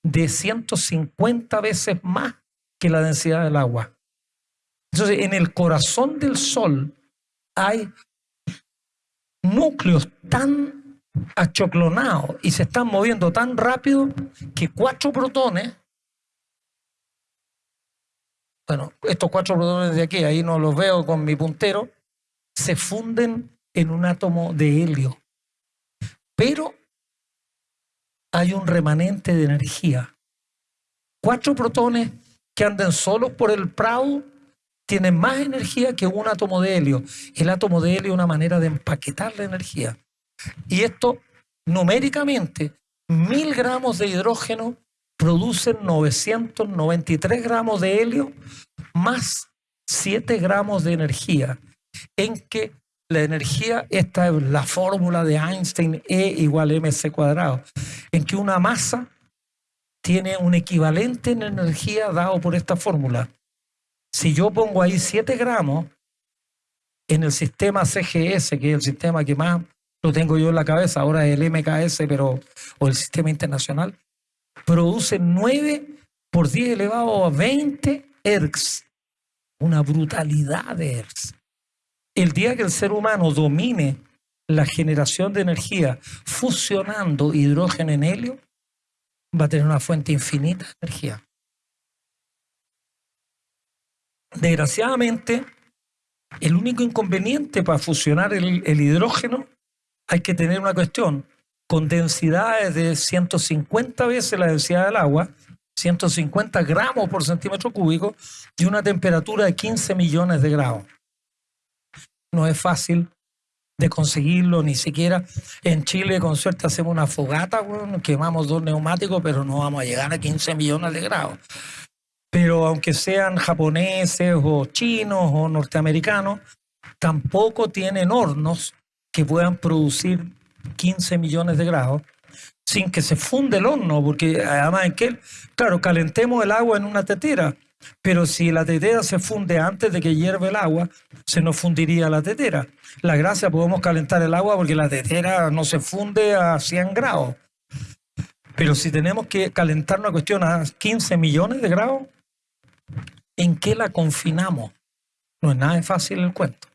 de 150 veces más que la densidad del agua. Entonces, en el corazón del Sol hay núcleos tan achoclonados y se están moviendo tan rápido que cuatro protones, bueno, estos cuatro protones de aquí, ahí no los veo con mi puntero, se funden en un átomo de helio. Pero hay un remanente de energía. Cuatro protones que andan solos por el prado tiene más energía que un átomo de helio. El átomo de helio es una manera de empaquetar la energía. Y esto, numéricamente, mil gramos de hidrógeno producen 993 gramos de helio más 7 gramos de energía, en que la energía, esta es la fórmula de Einstein, E igual mc cuadrado, en que una masa tiene un equivalente en energía dado por esta fórmula. Si yo pongo ahí 7 gramos en el sistema CGS, que es el sistema que más lo tengo yo en la cabeza, ahora el MKS, pero, o el sistema internacional, produce 9 por 10 elevado a 20 Hertz. Una brutalidad de Hertz. El día que el ser humano domine la generación de energía fusionando hidrógeno en helio, va a tener una fuente infinita de energía. Desgraciadamente, el único inconveniente para fusionar el hidrógeno hay que tener una cuestión con densidades de 150 veces la densidad del agua, 150 gramos por centímetro cúbico y una temperatura de 15 millones de grados. No es fácil de conseguirlo, ni siquiera en Chile con suerte hacemos una fogata, quemamos dos neumáticos, pero no vamos a llegar a 15 millones de grados. Pero aunque sean japoneses o chinos o norteamericanos, tampoco tienen hornos que puedan producir 15 millones de grados sin que se funde el horno, porque además en que, claro, calentemos el agua en una tetera, pero si la tetera se funde antes de que hierve el agua, se nos fundiría la tetera. La gracia podemos calentar el agua porque la tetera no se funde a 100 grados. Pero si tenemos que calentar una cuestión a 15 millones de grados, ¿en qué la confinamos? No es nada fácil el cuento.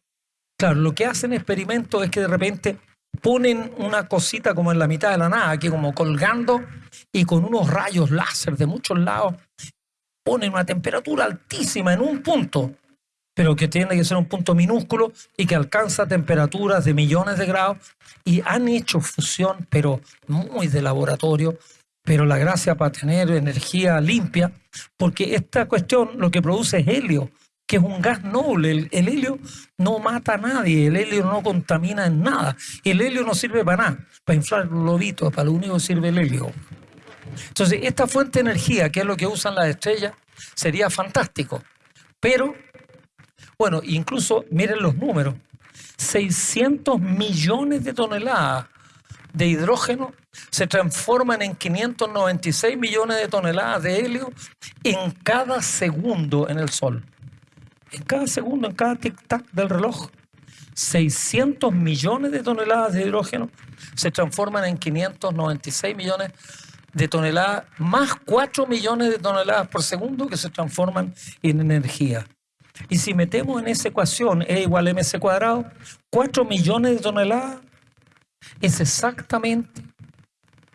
Claro, lo que hacen experimentos es que de repente ponen una cosita como en la mitad de la nada, aquí como colgando y con unos rayos láser de muchos lados, ponen una temperatura altísima en un punto, pero que tiene que ser un punto minúsculo y que alcanza temperaturas de millones de grados y han hecho fusión, pero muy de laboratorio, pero la gracia para tener energía limpia, porque esta cuestión lo que produce es helio, que es un gas noble. El, helio no mata a nadie, el helio no contamina en nada. El helio no sirve para nada, para inflar los lobitos, para lo único que sirve el helio. Entonces, esta fuente de energía, que es lo que usan las estrellas, sería fantástico. Pero, bueno, incluso miren los números. 600 millones de toneladas de hidrógeno se transforman en 596 millones de toneladas de helio en cada segundo en el Sol en cada segundo, en cada tic-tac del reloj. 600 millones de toneladas de hidrógeno se transforman en 596 millones de toneladas, más 4 millones de toneladas por segundo que se transforman en energía. Y si metemos en esa ecuación E igual a mc cuadrado, 4 millones de toneladas es exactamente,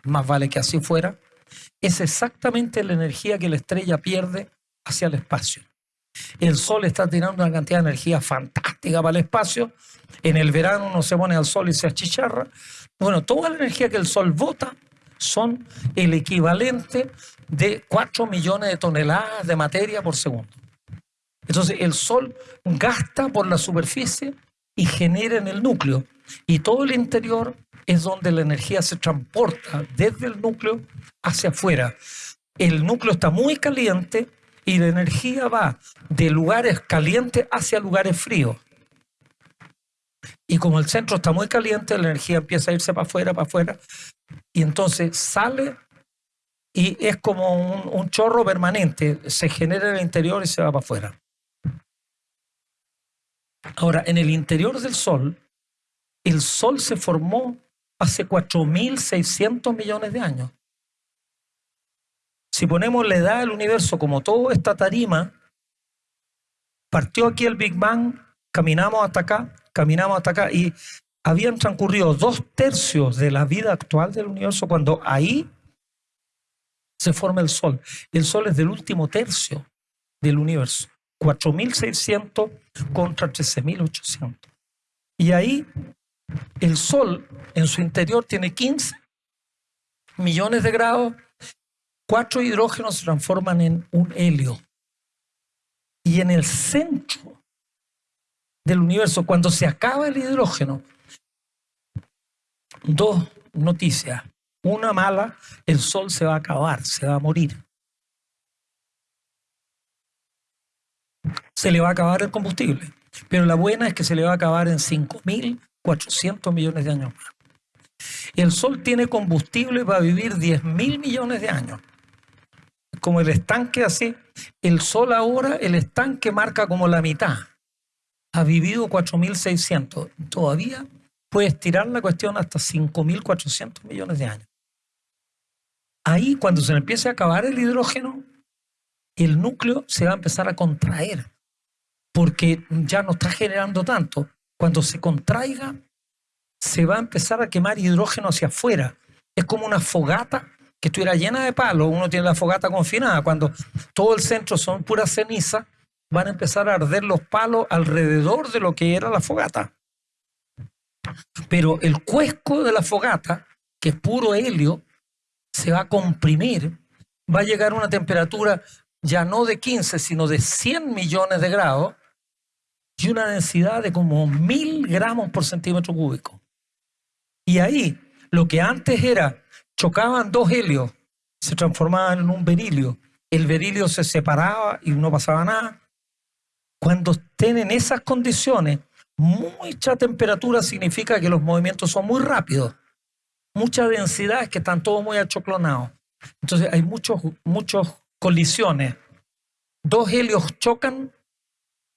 más vale que así fuera, es exactamente la energía que la estrella pierde hacia el espacio. El sol está tirando una cantidad de energía fantástica para el espacio. En el verano uno se pone al sol y se achicharra. Bueno, toda la energía que el sol bota son el equivalente de 4 millones de toneladas de materia por segundo. Entonces el sol gasta por la superficie y genera en el núcleo. Y todo el interior es donde la energía se transporta desde el núcleo hacia afuera. El núcleo está muy caliente y la energía va de lugares calientes hacia lugares fríos. Y como el centro está muy caliente, la energía empieza a irse para afuera, para afuera, y entonces sale y es como un, chorro permanente, se genera en el interior y se va para afuera. Ahora, en el interior del Sol, el Sol se formó hace 4.600 millones de años. Si ponemos la edad del universo como toda esta tarima, partió aquí el Big Bang, caminamos hasta acá, caminamos hasta acá y habían transcurrido dos tercios de la vida actual del universo cuando ahí se forma el Sol. El Sol es del último tercio del universo, 4.600 contra 13.800. Y ahí el Sol en su interior tiene 15 millones de grados cuatro hidrógenos se transforman en un helio. Y en el centro del universo, cuando se acaba el hidrógeno, dos noticias. Una mala, el sol se va a acabar, se va a morir. Se le va a acabar el combustible. Pero la buena es que se le va a acabar en 5.400 millones de años más. El Sol tiene combustible para vivir 10.000 millones de años. Como el estanque así, el Sol ahora, el estanque marca como la mitad. Ha vivido 4.600. Todavía puede estirar la cuestión hasta 5.400 millones de años. Ahí, cuando se empiece a acabar el hidrógeno, el núcleo se va a empezar a contraer, porque ya no está generando tanto. Cuando se contraiga, se va a empezar a quemar hidrógeno hacia afuera. Es como una fogata que estuviera llena de palos. Uno tiene la fogata confinada. Cuando todo el centro son pura ceniza, van a empezar a arder los palos alrededor de lo que era la fogata. Pero el cuesco de la fogata, que es puro helio, se va a comprimir, va a llegar a una temperatura ya no de 15, sino de 100 millones de grados y una densidad de como mil gramos por centímetro cúbico. Y ahí, lo que antes era, chocaban dos helios, se transformaban en un berilio. El berilio se separaba y no pasaba nada. Cuando estén en esas condiciones, mucha temperatura significa que los movimientos son muy rápidos. Mucha densidad es que están todos muy achoclonados. Entonces hay muchos, muchos colisiones. Dos helios chocan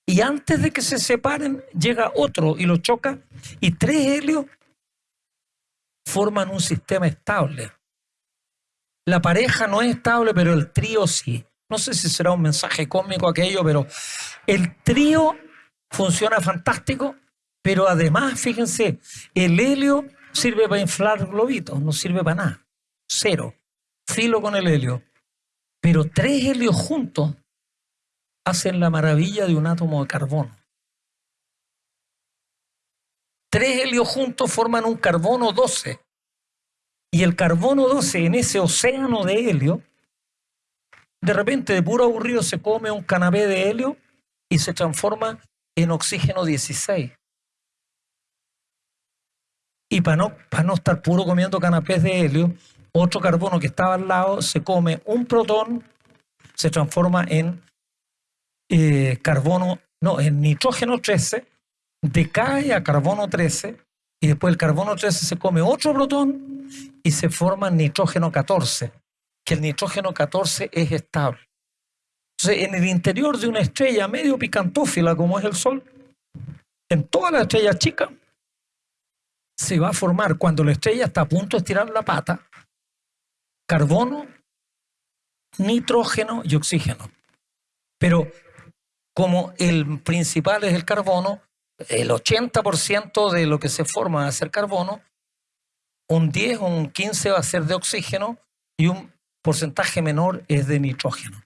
y antes de que se separen llega otro y lo choca y tres helios forman un sistema estable. La pareja no es estable, pero el trío sí. No sé si será un mensaje cómico aquello, pero el trío funciona fantástico, pero además, fíjense, el helio sirve para inflar globitos, no sirve para nada. Cero. Filo con el helio. Pero tres helios juntos hacen la maravilla de un átomo de carbono. Tres helios juntos forman un carbono 12. Y el carbono 12 en ese océano de helio, de repente de puro aburrido se come un canapé de helio y se transforma en oxígeno 16. Y para no, para no estar puro comiendo canapés de helio, otro carbono que estaba al lado se come un protón, se transforma en eh, carbono, no, en nitrógeno 13, decae a carbono 13 y después el carbono 13 se come otro protón y se forma nitrógeno 14, que el nitrógeno 14 es estable. Entonces, en el interior de una estrella medio picantófila como es el Sol, en toda la estrella chica, se va a formar cuando la estrella está a punto de estirar la pata, carbono, nitrógeno y oxígeno. Pero como el principal es el carbono, el 80% de lo que se forma va a ser carbono, un 10 o un 15 va a ser de oxígeno y un porcentaje menor es de nitrógeno.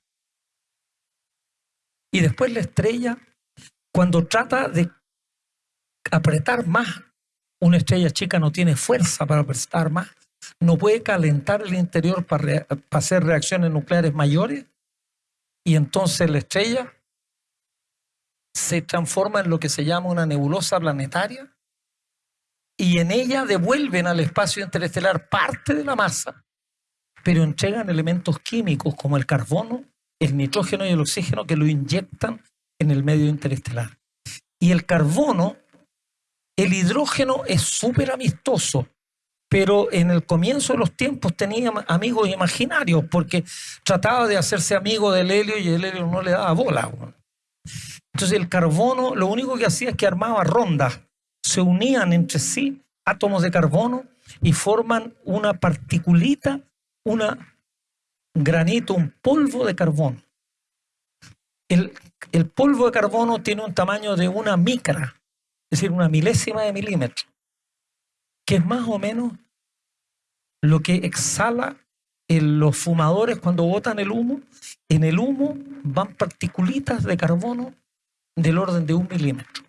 Y después la estrella, cuando trata de apretar más, una estrella chica no tiene fuerza para apretar más, no puede calentar el interior para, para hacer reacciones nucleares mayores, y entonces la estrella se transforma en lo que se llama una nebulosa planetaria y en ella devuelven al espacio interestelar parte de la masa, pero entregan elementos químicos como el carbono, el nitrógeno y el oxígeno que lo inyectan en el medio interestelar. Y el carbono, el hidrógeno es súper amistoso, pero en el comienzo de los tiempos tenía amigos imaginarios porque trataba de hacerse amigo del helio y el helio no le daba bola. Entonces el carbono lo único que hacía es que armaba rondas, se unían entre sí átomos de carbono y forman una particulita, un granito, un polvo de carbono. El, polvo de carbono tiene un tamaño de una micra, es decir, una milésima de milímetro, que es más o menos lo que exhala en los fumadores cuando botan el humo. En el humo van particulitas de carbono del orden de un milímetro.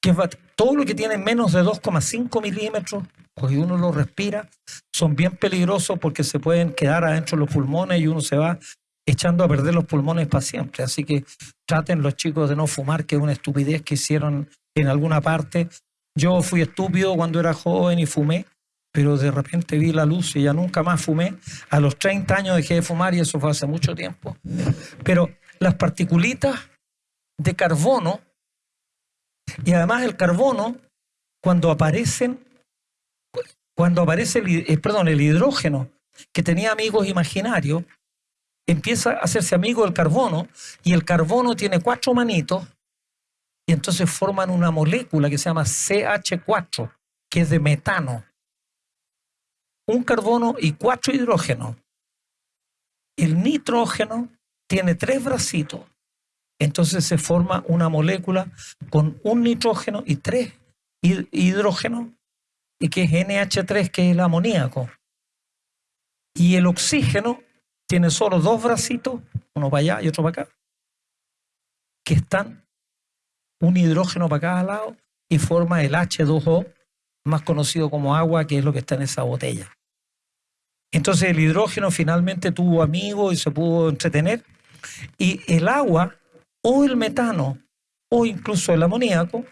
Que todo lo que tiene menos de 2,5 milímetros, pues uno lo respira, son bien peligrosos porque se pueden quedar adentro de los pulmones y uno se va echando a perder los pulmones para siempre. Así que traten los chicos de no fumar, que es una estupidez que hicieron en alguna parte. Yo fui estúpido cuando era joven y fumé, pero de repente vi la luz y ya nunca más fumé. A los 30 años dejé de fumar y eso fue hace mucho tiempo. Pero las particulitas de carbono, y además el carbono, cuando aparecen, cuando aparece el, eh, perdón, el hidrógeno, que tenía amigos imaginarios, empieza a hacerse amigo del carbono y el carbono tiene cuatro manitos y entonces forman una molécula que se llama CH4, que es de metano. Un carbono y cuatro hidrógenos. El nitrógeno tiene tres bracitos. Entonces se forma una molécula con un nitrógeno y tres hidrógenos, y que es NH3, que es el amoníaco. Y el oxígeno tiene solo dos bracitos, uno para allá y otro para acá, que están un hidrógeno para cada lado y forma el H2O, más conocido como agua, que es lo que está en esa botella. Entonces el hidrógeno finalmente tuvo amigos y se pudo entretener. Y el agua o el metano o incluso el amoníaco,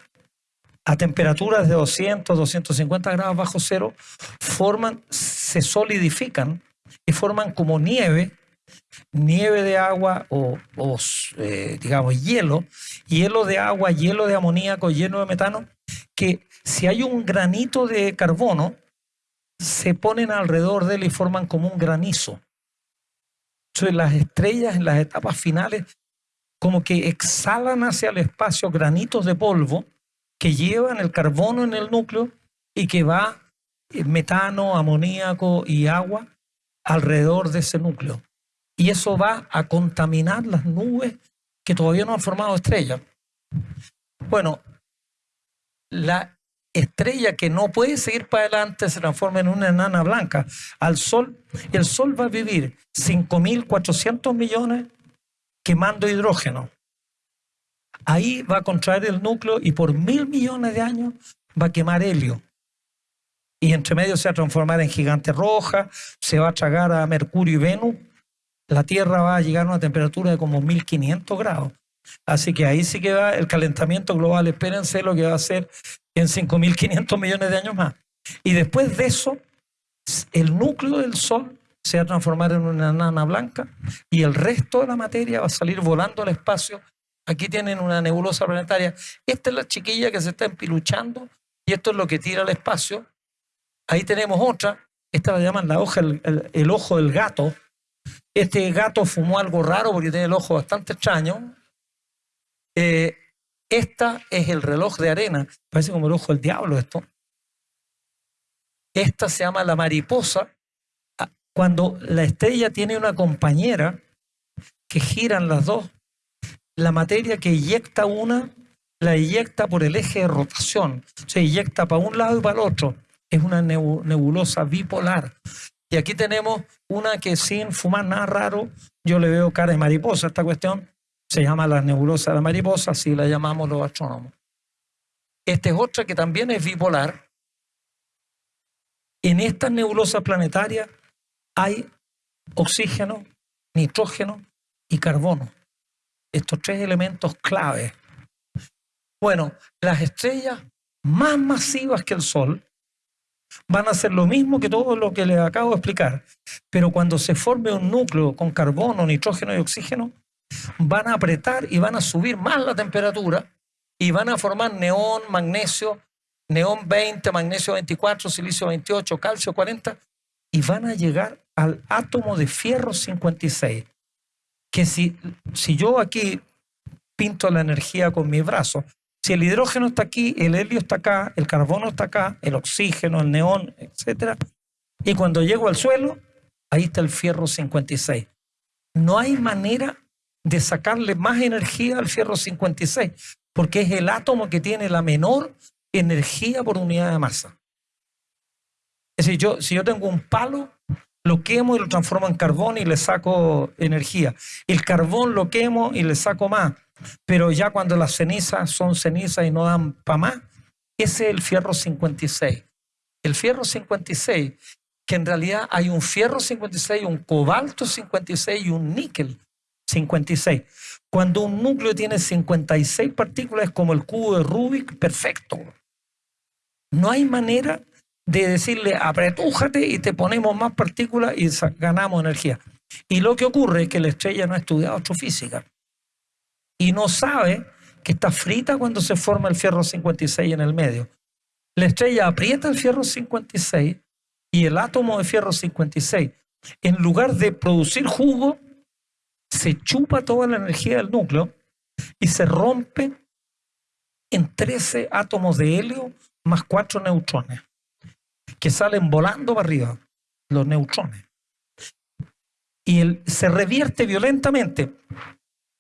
a temperaturas de 200, 250 grados bajo cero, forman, se solidifican y forman como nieve, nieve de agua o, eh, digamos hielo, hielo de agua, hielo de amoníaco, hielo de metano, que si hay un granito de carbono, se ponen alrededor de él y forman como un granizo. Entonces las estrellas en las etapas finales como que exhalan hacia el espacio granitos de polvo que llevan el carbono en el núcleo y que va eh, metano, amoníaco y agua alrededor de ese núcleo. Y eso va a contaminar las nubes que todavía no han formado estrellas. Bueno, la estrella que no puede seguir para adelante se transforma en una enana blanca al Sol. El Sol va a vivir 5.400 millones quemando hidrógeno. Ahí va a contraer el núcleo y por mil millones de años va a quemar helio y entre medio se va a transformar en gigante roja, se va a tragar a Mercurio y Venus, la Tierra va a llegar a una temperatura de como 1500 grados. Así que ahí sí que va el calentamiento global, espérense lo que va a ser en 5500 millones de años más. Y después de eso, el núcleo del Sol se va a transformar en una nana blanca y el resto de la materia va a salir volando al espacio. Aquí tienen una nebulosa planetaria. Esta es la chiquilla que se está empiluchando y esto es lo que tira al espacio Ahí tenemos otra, esta la llaman la hoja, el, ojo del gato. Este gato fumó algo raro porque tiene el ojo bastante extraño. Eh, esta es el reloj de arena, parece como el ojo del diablo esto. Esta se llama la mariposa. Cuando la estrella tiene una compañera que giran las dos, la materia que eyecta una, la eyecta por el eje de rotación. Se eyecta para un lado y para el otro es una nebulosa bipolar. Y aquí tenemos una que sin fumar nada raro, yo le veo cara de mariposa esta cuestión, se llama la nebulosa de la mariposa, así la llamamos los astrónomos. Esta es otra que también es bipolar. En esta nebulosa planetaria hay oxígeno, nitrógeno y carbono. Estos tres elementos clave. Bueno, las estrellas más masivas que el Sol van a hacer lo mismo que todo lo que les acabo de explicar. Pero cuando se forme un núcleo con carbono, nitrógeno y oxígeno, van a apretar y van a subir más la temperatura y van a formar neón, magnesio, neón 20, magnesio 24, silicio 28, calcio 40 y van a llegar al átomo de fierro 56. Que si, si yo aquí pinto la energía con mi brazo, si el hidrógeno está aquí, el helio está acá, el carbono está acá, el oxígeno, el neón, etc. Y cuando llego al suelo, ahí está el fierro 56. No hay manera de sacarle más energía al fierro 56, porque es el átomo que tiene la menor energía por unidad de masa. Es decir, yo, si yo tengo un palo, lo quemo y lo transformo en carbón y le saco energía. El carbón lo quemo y le saco más. Pero ya cuando las cenizas son cenizas y no dan para más, ese es el fierro 56. El fierro 56, que en realidad hay un fierro 56, un cobalto 56 y un níquel 56. Cuando un núcleo tiene 56 partículas es como el cubo de Rubik perfecto. No hay manera de decirle apretújate y te ponemos más partículas y ganamos energía. Y lo que ocurre es que la estrella no ha estudiado astrofísica y no sabe que está frita cuando se forma el fierro 56 en el medio. La estrella aprieta el fierro 56 y el átomo de fierro 56, en lugar de producir jugo, se chupa toda la energía del núcleo y se rompe en 13 átomos de helio más 4 neutrones, que salen volando para arriba, los neutrones. Y se revierte violentamente.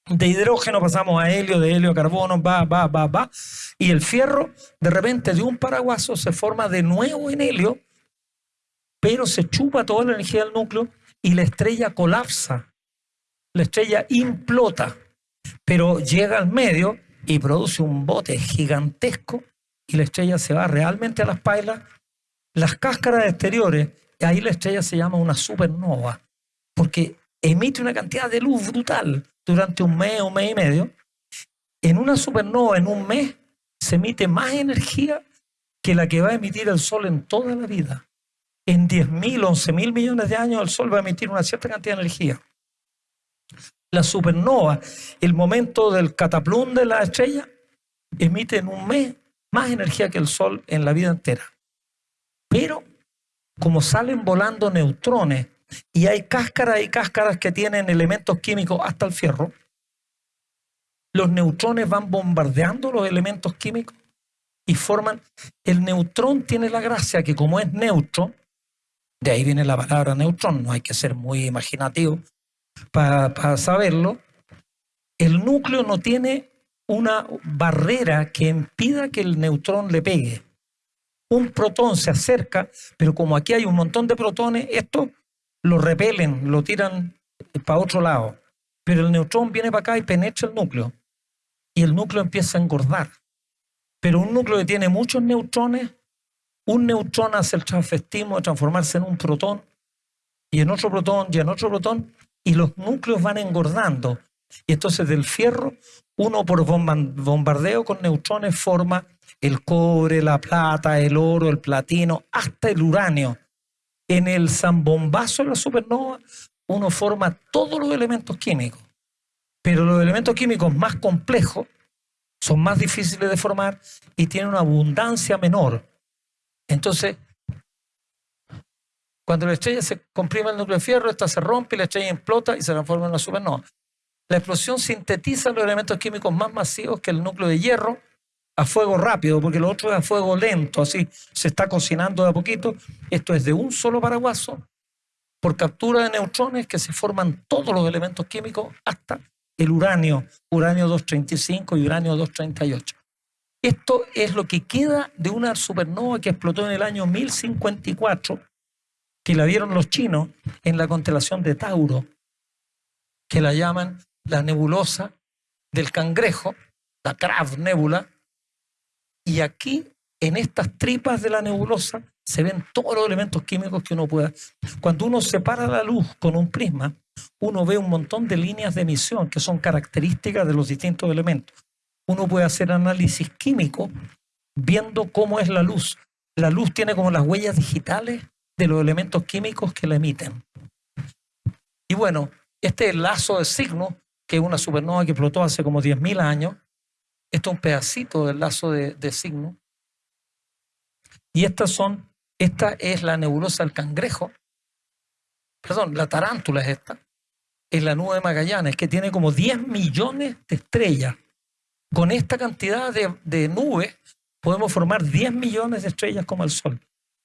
De hidrógeno pasamos a helio, de helio a carbono, va, va, va, va. Y el fierro, de repente, de un paraguaso se forma de nuevo en helio, pero se chupa toda la energía del núcleo y la estrella colapsa la estrella implota, pero llega al medio y produce un bote gigantesco y la estrella se va realmente a las pailas. Las cáscaras exteriores, ahí la estrella se llama una supernova, porque emite una cantidad de luz brutal durante un mes, un mes y medio. En una supernova, en un mes, se emite más energía que la que va a emitir el Sol en toda la vida. En 10.000, 11.000 millones de años el Sol va a emitir una cierta cantidad de energía la supernova, el momento del cataplum de la estrella, emite en un mes más energía que el Sol en la vida entera. Pero como salen volando neutrones y hay cáscaras y cáscaras que tienen elementos químicos hasta el fierro, los neutrones van bombardeando los elementos químicos y forman... El neutrón tiene la gracia que como es neutro, de ahí viene la palabra neutrón, no hay que ser muy imaginativo, para, saberlo, el núcleo no tiene una barrera que impida que el neutrón le pegue. Un protón se acerca, pero como aquí hay un montón de protones, esto lo repelen, lo tiran para otro lado. Pero el neutrón viene para acá y penetra el núcleo. Y el núcleo empieza a engordar. Pero un núcleo que tiene muchos neutrones, un neutrón hace el transvestismo de transformarse en un protón, y en otro protón, y en otro protón, y los núcleos van engordando. Y entonces del fierro, uno por bombardeo con neutrones forma el cobre, la plata, el oro, el platino, hasta el uranio. En el zambombazo de la supernova, uno forma todos los elementos químicos. Pero los elementos químicos más complejos son más difíciles de formar y tienen una abundancia menor. Entonces, cuando la estrella se comprime el núcleo de fierro, esta se rompe y la estrella implota y se transforma en una supernova. La explosión sintetiza los elementos químicos más masivos que el núcleo de hierro a fuego rápido, porque lo otro es a fuego lento, así se está cocinando de a poquito. Esto es de un solo paraguaso por captura de neutrones que se forman todos los elementos químicos hasta el uranio, uranio 235 y uranio 238. Esto es lo que queda de una supernova que explotó en el año 1054 que la vieron los chinos en la constelación de Tauro, que la llaman la nebulosa del cangrejo, la Crab Nebula, y aquí, en estas tripas de la nebulosa, se ven todos los elementos químicos que uno pueda. Cuando uno separa la luz con un prisma, uno ve un montón de líneas de emisión que son características de los distintos elementos. Uno puede hacer análisis químico viendo cómo es la luz. La luz tiene como las huellas digitales de los elementos químicos que la emiten. Y bueno, este lazo de signo, que es una supernova que explotó hace como 10.000 años, esto es un pedacito del lazo de, signo. Y estas son, esta es la nebulosa del cangrejo, perdón, la tarántula es esta, es la nube de Magallanes, que tiene como 10 millones de estrellas. Con esta cantidad de, de nubes podemos formar 10 millones de estrellas como el Sol.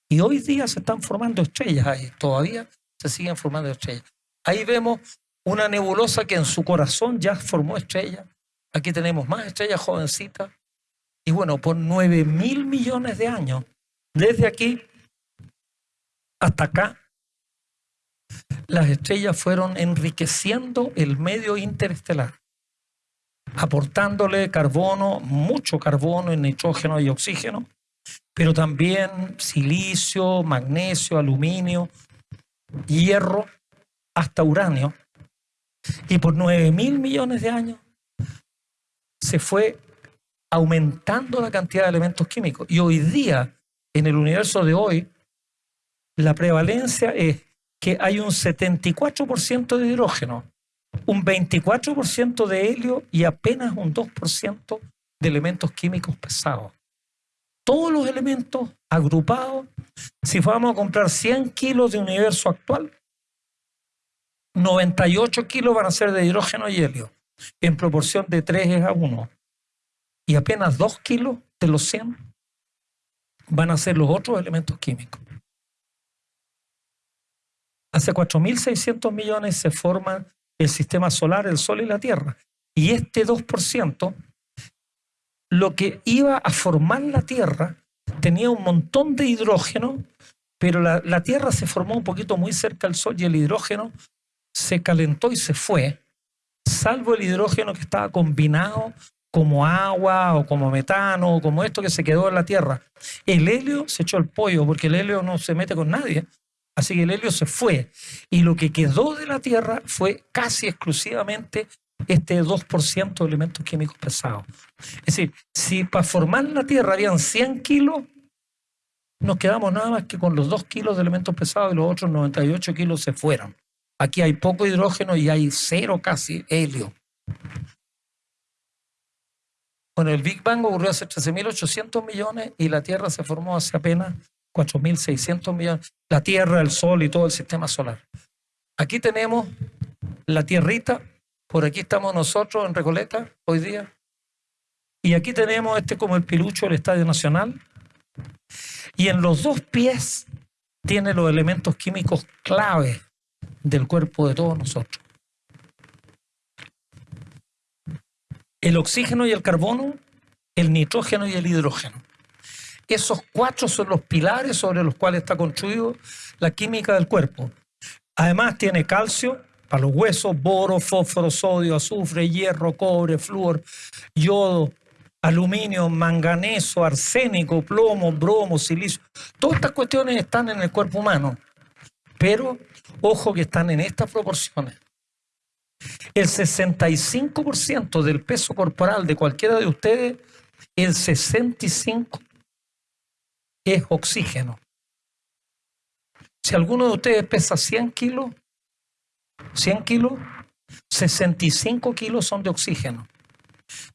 Y hoy día se están formando estrellas ahí, todavía se siguen formando estrellas. Ahí vemos una nebulosa que en su corazón ya formó estrellas. Aquí tenemos más estrellas jovencitas. Y bueno, por 9 mil millones de años, desde aquí hasta acá, las estrellas fueron enriqueciendo el medio interestelar, aportándole carbono, mucho carbono, nitrógeno y oxígeno, pero también silicio, magnesio, aluminio, hierro, hasta uranio. Y por 9 mil millones de años se fue aumentando la cantidad de elementos químicos. Y hoy día, en el universo de hoy, la prevalencia es que hay un 74% de hidrógeno, un 24% de helio y apenas un 2% de elementos químicos pesados. Todos los elementos agrupados, si vamos a comprar 100 kilos de universo actual, 98 kilos van a ser de hidrógeno y helio, en proporción de 3 a 1. Y apenas 2 kilos de los 100 van a ser los otros elementos químicos. Hace 4.600 millones se forman el sistema solar, el Sol y la Tierra. Y este 2%, lo que iba a formar la Tierra, tenía un montón de hidrógeno, pero la, la Tierra se formó un poquito muy cerca del Sol y el hidrógeno se calentó y se fue, salvo el hidrógeno que estaba combinado como agua o como metano o como esto que se quedó en la Tierra. El helio se echó el pollo porque el helio no se mete con nadie. Así que el helio se fue. Y lo que quedó de la Tierra fue casi exclusivamente este 2% de elementos químicos pesados. Es decir, si para formar la Tierra habían 100 kilos, nos quedamos nada más que con los 2 kilos de elementos pesados y los otros 98 kilos se fueron. Aquí hay poco hidrógeno y hay cero casi helio. Bueno, el Big Bang ocurrió hace 13.800 millones y la Tierra se formó hace apenas 4.600 millones, la Tierra, el Sol y todo el sistema solar. Aquí tenemos la tierrita, por aquí estamos nosotros en Recoleta hoy día, y aquí tenemos este como el pilucho del Estadio Nacional, y en los dos pies tiene los elementos químicos clave del cuerpo de todos nosotros. El oxígeno y el carbono, el nitrógeno y el hidrógeno. Esos cuatro son los pilares sobre los cuales está construido la química del cuerpo. Además tiene calcio para los huesos, boro, fósforo, sodio, azufre, hierro, cobre, flúor, yodo, aluminio, manganeso, arsénico, plomo, bromo, silicio. Todas estas cuestiones están en el cuerpo humano, pero ojo que están en estas proporciones. El 65% del peso corporal de cualquiera de ustedes, el 65% es oxígeno. Si alguno de ustedes pesa 100 kilos, 100 kilos, 65 kilos son de oxígeno,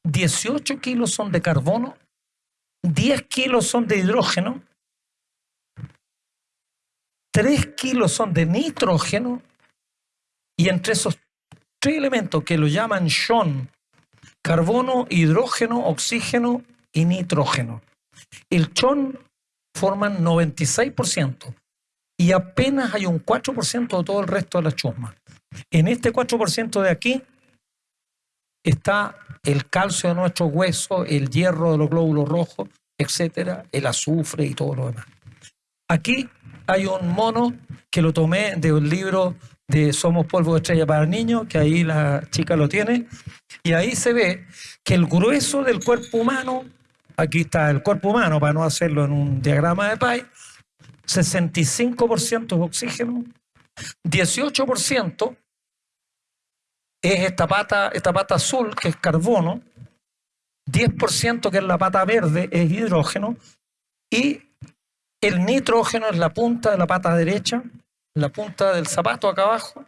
18 kilos son de carbono, 10 kilos son de hidrógeno, 3 kilos son de nitrógeno, y entre esos tres elementos que lo llaman SHON, carbono, hidrógeno, oxígeno y nitrógeno. El CHON forman 96% y apenas hay un 4% de todo el resto de la chusma. En este 4% de aquí está el calcio de nuestros huesos, el hierro de los glóbulos rojos, etcétera, el azufre y todo lo demás. Aquí hay un mono que lo tomé de un libro de Somos Polvo de Estrella para Niños, que ahí la chica lo tiene, y ahí se ve que el grueso del cuerpo humano Aquí está el cuerpo humano, para no hacerlo en un diagrama de Pi. 65% es oxígeno, 18% es esta pata, esta pata azul, que es carbono, 10% que es la pata verde, es hidrógeno, y el nitrógeno es la punta de la pata derecha, la punta del zapato acá abajo.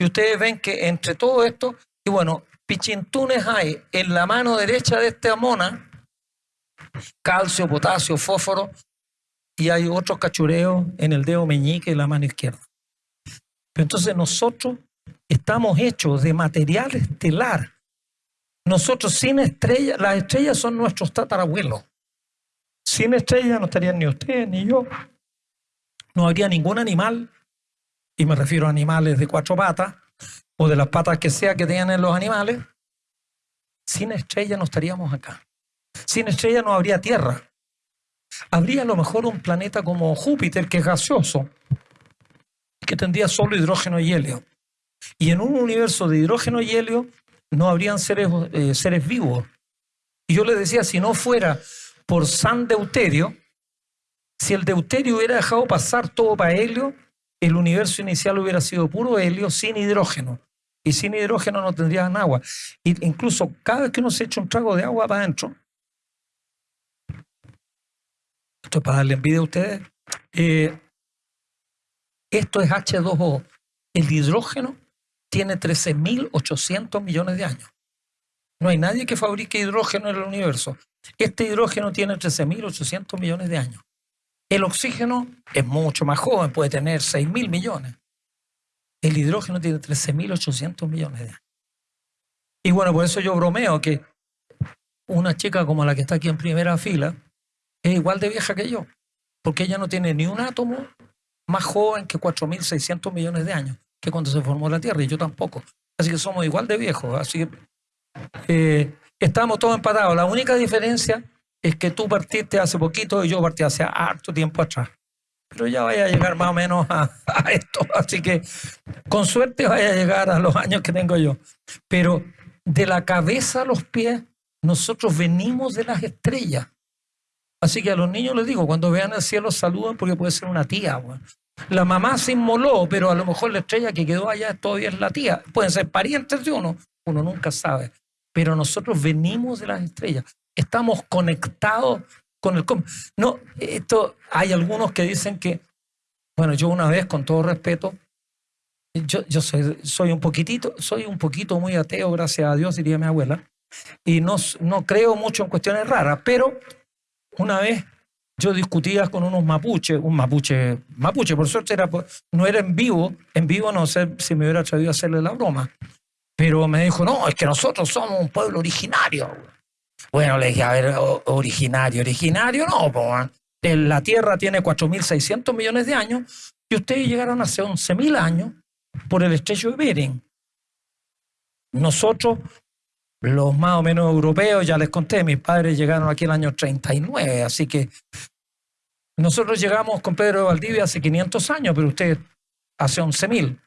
Y ustedes ven que entre todo esto, y bueno, pichintunes hay en la mano derecha de esta mona, calcio, potasio, fósforo, y hay otros cachureos en el dedo meñique y la mano izquierda. Pero entonces nosotros estamos hechos de material estelar. Nosotros sin estrellas, las estrellas son nuestros tatarabuelos. Sin estrellas no estarían ni ustedes ni yo. No habría ningún animal, y me refiero a animales de cuatro patas, o de las patas que sea que tengan los animales. Sin estrellas no estaríamos acá. Sin estrella no habría Tierra. Habría a lo mejor un planeta como Júpiter, que es gaseoso, que tendría solo hidrógeno y helio. Y en un universo de hidrógeno y helio no habrían seres, eh, seres vivos. Y yo le decía, si no fuera por San Deuterio, Si el deuterio hubiera dejado pasar todo para helio, el universo inicial hubiera sido puro helio sin hidrógeno. Y sin hidrógeno no tendrían agua. Y incluso cada que uno se echa un trago de agua para adentro, esto es para darle envidia a ustedes, eh, esto es H2O. El hidrógeno tiene 13.800 millones de años. No hay nadie que fabrique hidrógeno en el universo. Este hidrógeno tiene 13.800 millones de años. El oxígeno es mucho más joven, puede tener 6.000 millones. El hidrógeno tiene 13.800 millones de años. Y bueno, por eso yo bromeo que una chica como la que está aquí en primera fila es igual de vieja que yo, porque ella no tiene ni un átomo más joven que 4.600 millones de años, que cuando se formó la Tierra, y yo tampoco. Así que somos igual de viejos. Así que eh, estamos todos empatados. La única diferencia es que tú partiste hace poquito y yo partí hace harto tiempo atrás. Pero ya vaya a llegar más o menos a, esto. Así que con suerte vaya a llegar a los años que tengo yo. Pero de la cabeza a los pies, nosotros venimos de las estrellas. Así que a los niños les digo, cuando vean el cielo saluden porque puede ser una tía. La mamá se inmoló, pero a lo mejor la estrella que quedó allá todavía es la tía. Pueden ser parientes de uno, uno nunca sabe. Pero nosotros venimos de las estrellas. Estamos conectados con el... No, esto, hay algunos que dicen que, bueno, yo una vez, con todo respeto, yo, yo soy, soy un poquitito, soy un poquito muy ateo, gracias a Dios, diría mi abuela, y no, no creo mucho en cuestiones raras, pero una vez yo discutía con unos mapuches, un mapuche, mapuche, por suerte era, no era en vivo, en vivo no sé si me hubiera atrevido a hacerle la broma, pero me dijo, no, es que nosotros somos un pueblo originario. Bueno, le dije, a ver, originario, originario no, pues, la Tierra tiene 4.600 millones de años y ustedes llegaron hace 11.000 años por el estrecho de Bering. Nosotros, los más o menos europeos, ya les conté, mis padres llegaron aquí en el año 39, así que nosotros llegamos con Pedro de Valdivia hace 500 años, pero usted hace 11.000.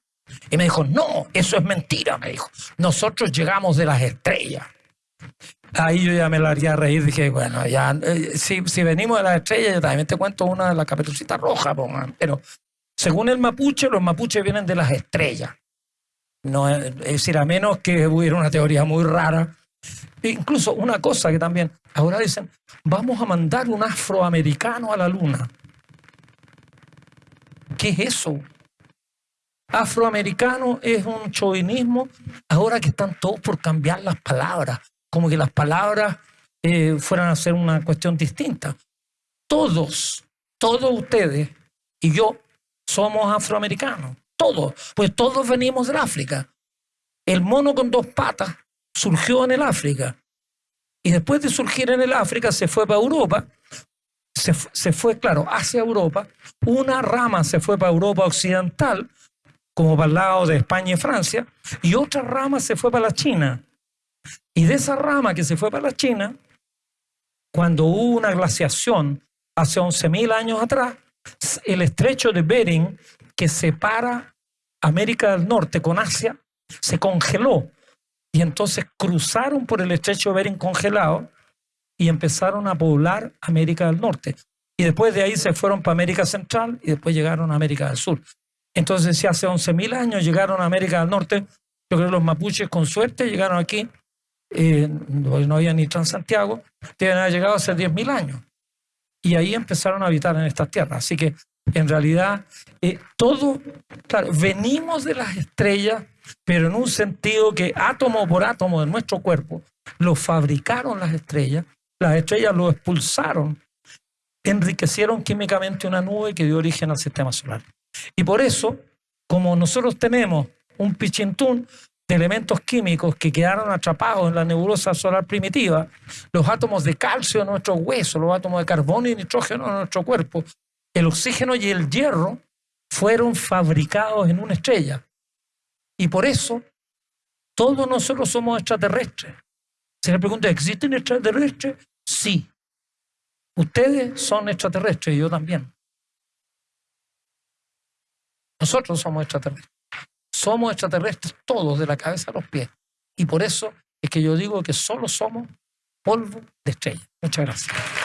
Y me dijo, no, eso es mentira, me dijo. Nosotros llegamos de las estrellas. Ahí yo ya me la haría reír, dije, bueno, ya, eh, si, venimos de las estrellas, yo también te cuento una de la caperucita roja, pero según el mapuche, los mapuches vienen de las estrellas. No, es decir, a menos que hubiera una teoría muy rara. incluso una cosa que también, ahora dicen, vamos a mandar un afroamericano a la luna. ¿Qué es eso? Afroamericano es un chauvinismo. Ahora que están todos por cambiar las palabras como que las palabras eh, fueran a ser una cuestión distinta. Todos, todos ustedes y yo somos afroamericanos, todos, pues todos venimos del África. El mono con dos patas surgió en el África. Y después de surgir en el África se fue para Europa, se, se fue, claro, hacia Europa, una rama se fue para Europa occidental, como para el lado de España y Francia, y otra rama se fue para la China. Y de esa rama que se fue para la China, cuando hubo una glaciación hace 11.000 años atrás, el estrecho de Bering, que separa América del Norte con Asia, se congeló. Y entonces cruzaron por el estrecho de Bering congelado y empezaron a poblar América del Norte. Y después de ahí se fueron para América Central y después llegaron a América del Sur. Entonces, si hace 11.000 años llegaron a América del Norte, yo creo que los mapuches con suerte llegaron aquí eh, no había ni Transantiago, deben haber llegado hace 10.000 años. Y ahí empezaron a habitar en estas tierras. Así que en realidad eh, todo, claro, venimos de las estrellas, pero en un sentido que átomo por átomo de nuestro cuerpo lo fabricaron las estrellas, las estrellas lo expulsaron, enriquecieron químicamente una nube que dio origen al sistema solar. Y por eso, como nosotros tenemos un pichintún, de elementos químicos que quedaron atrapados en la nebulosa solar primitiva, los átomos de calcio en nuestros huesos, los átomos de carbono y nitrógeno en nuestro cuerpo, el oxígeno y el hierro fueron fabricados en una estrella. Y por eso todos nosotros somos extraterrestres. Se le pregunta, ¿existen extraterrestres? Sí. Ustedes son extraterrestres y yo también. Nosotros somos extraterrestres. Somos extraterrestres todos, de la cabeza a los pies. Y por eso es que yo digo que solo somos polvo de estrella. Muchas gracias.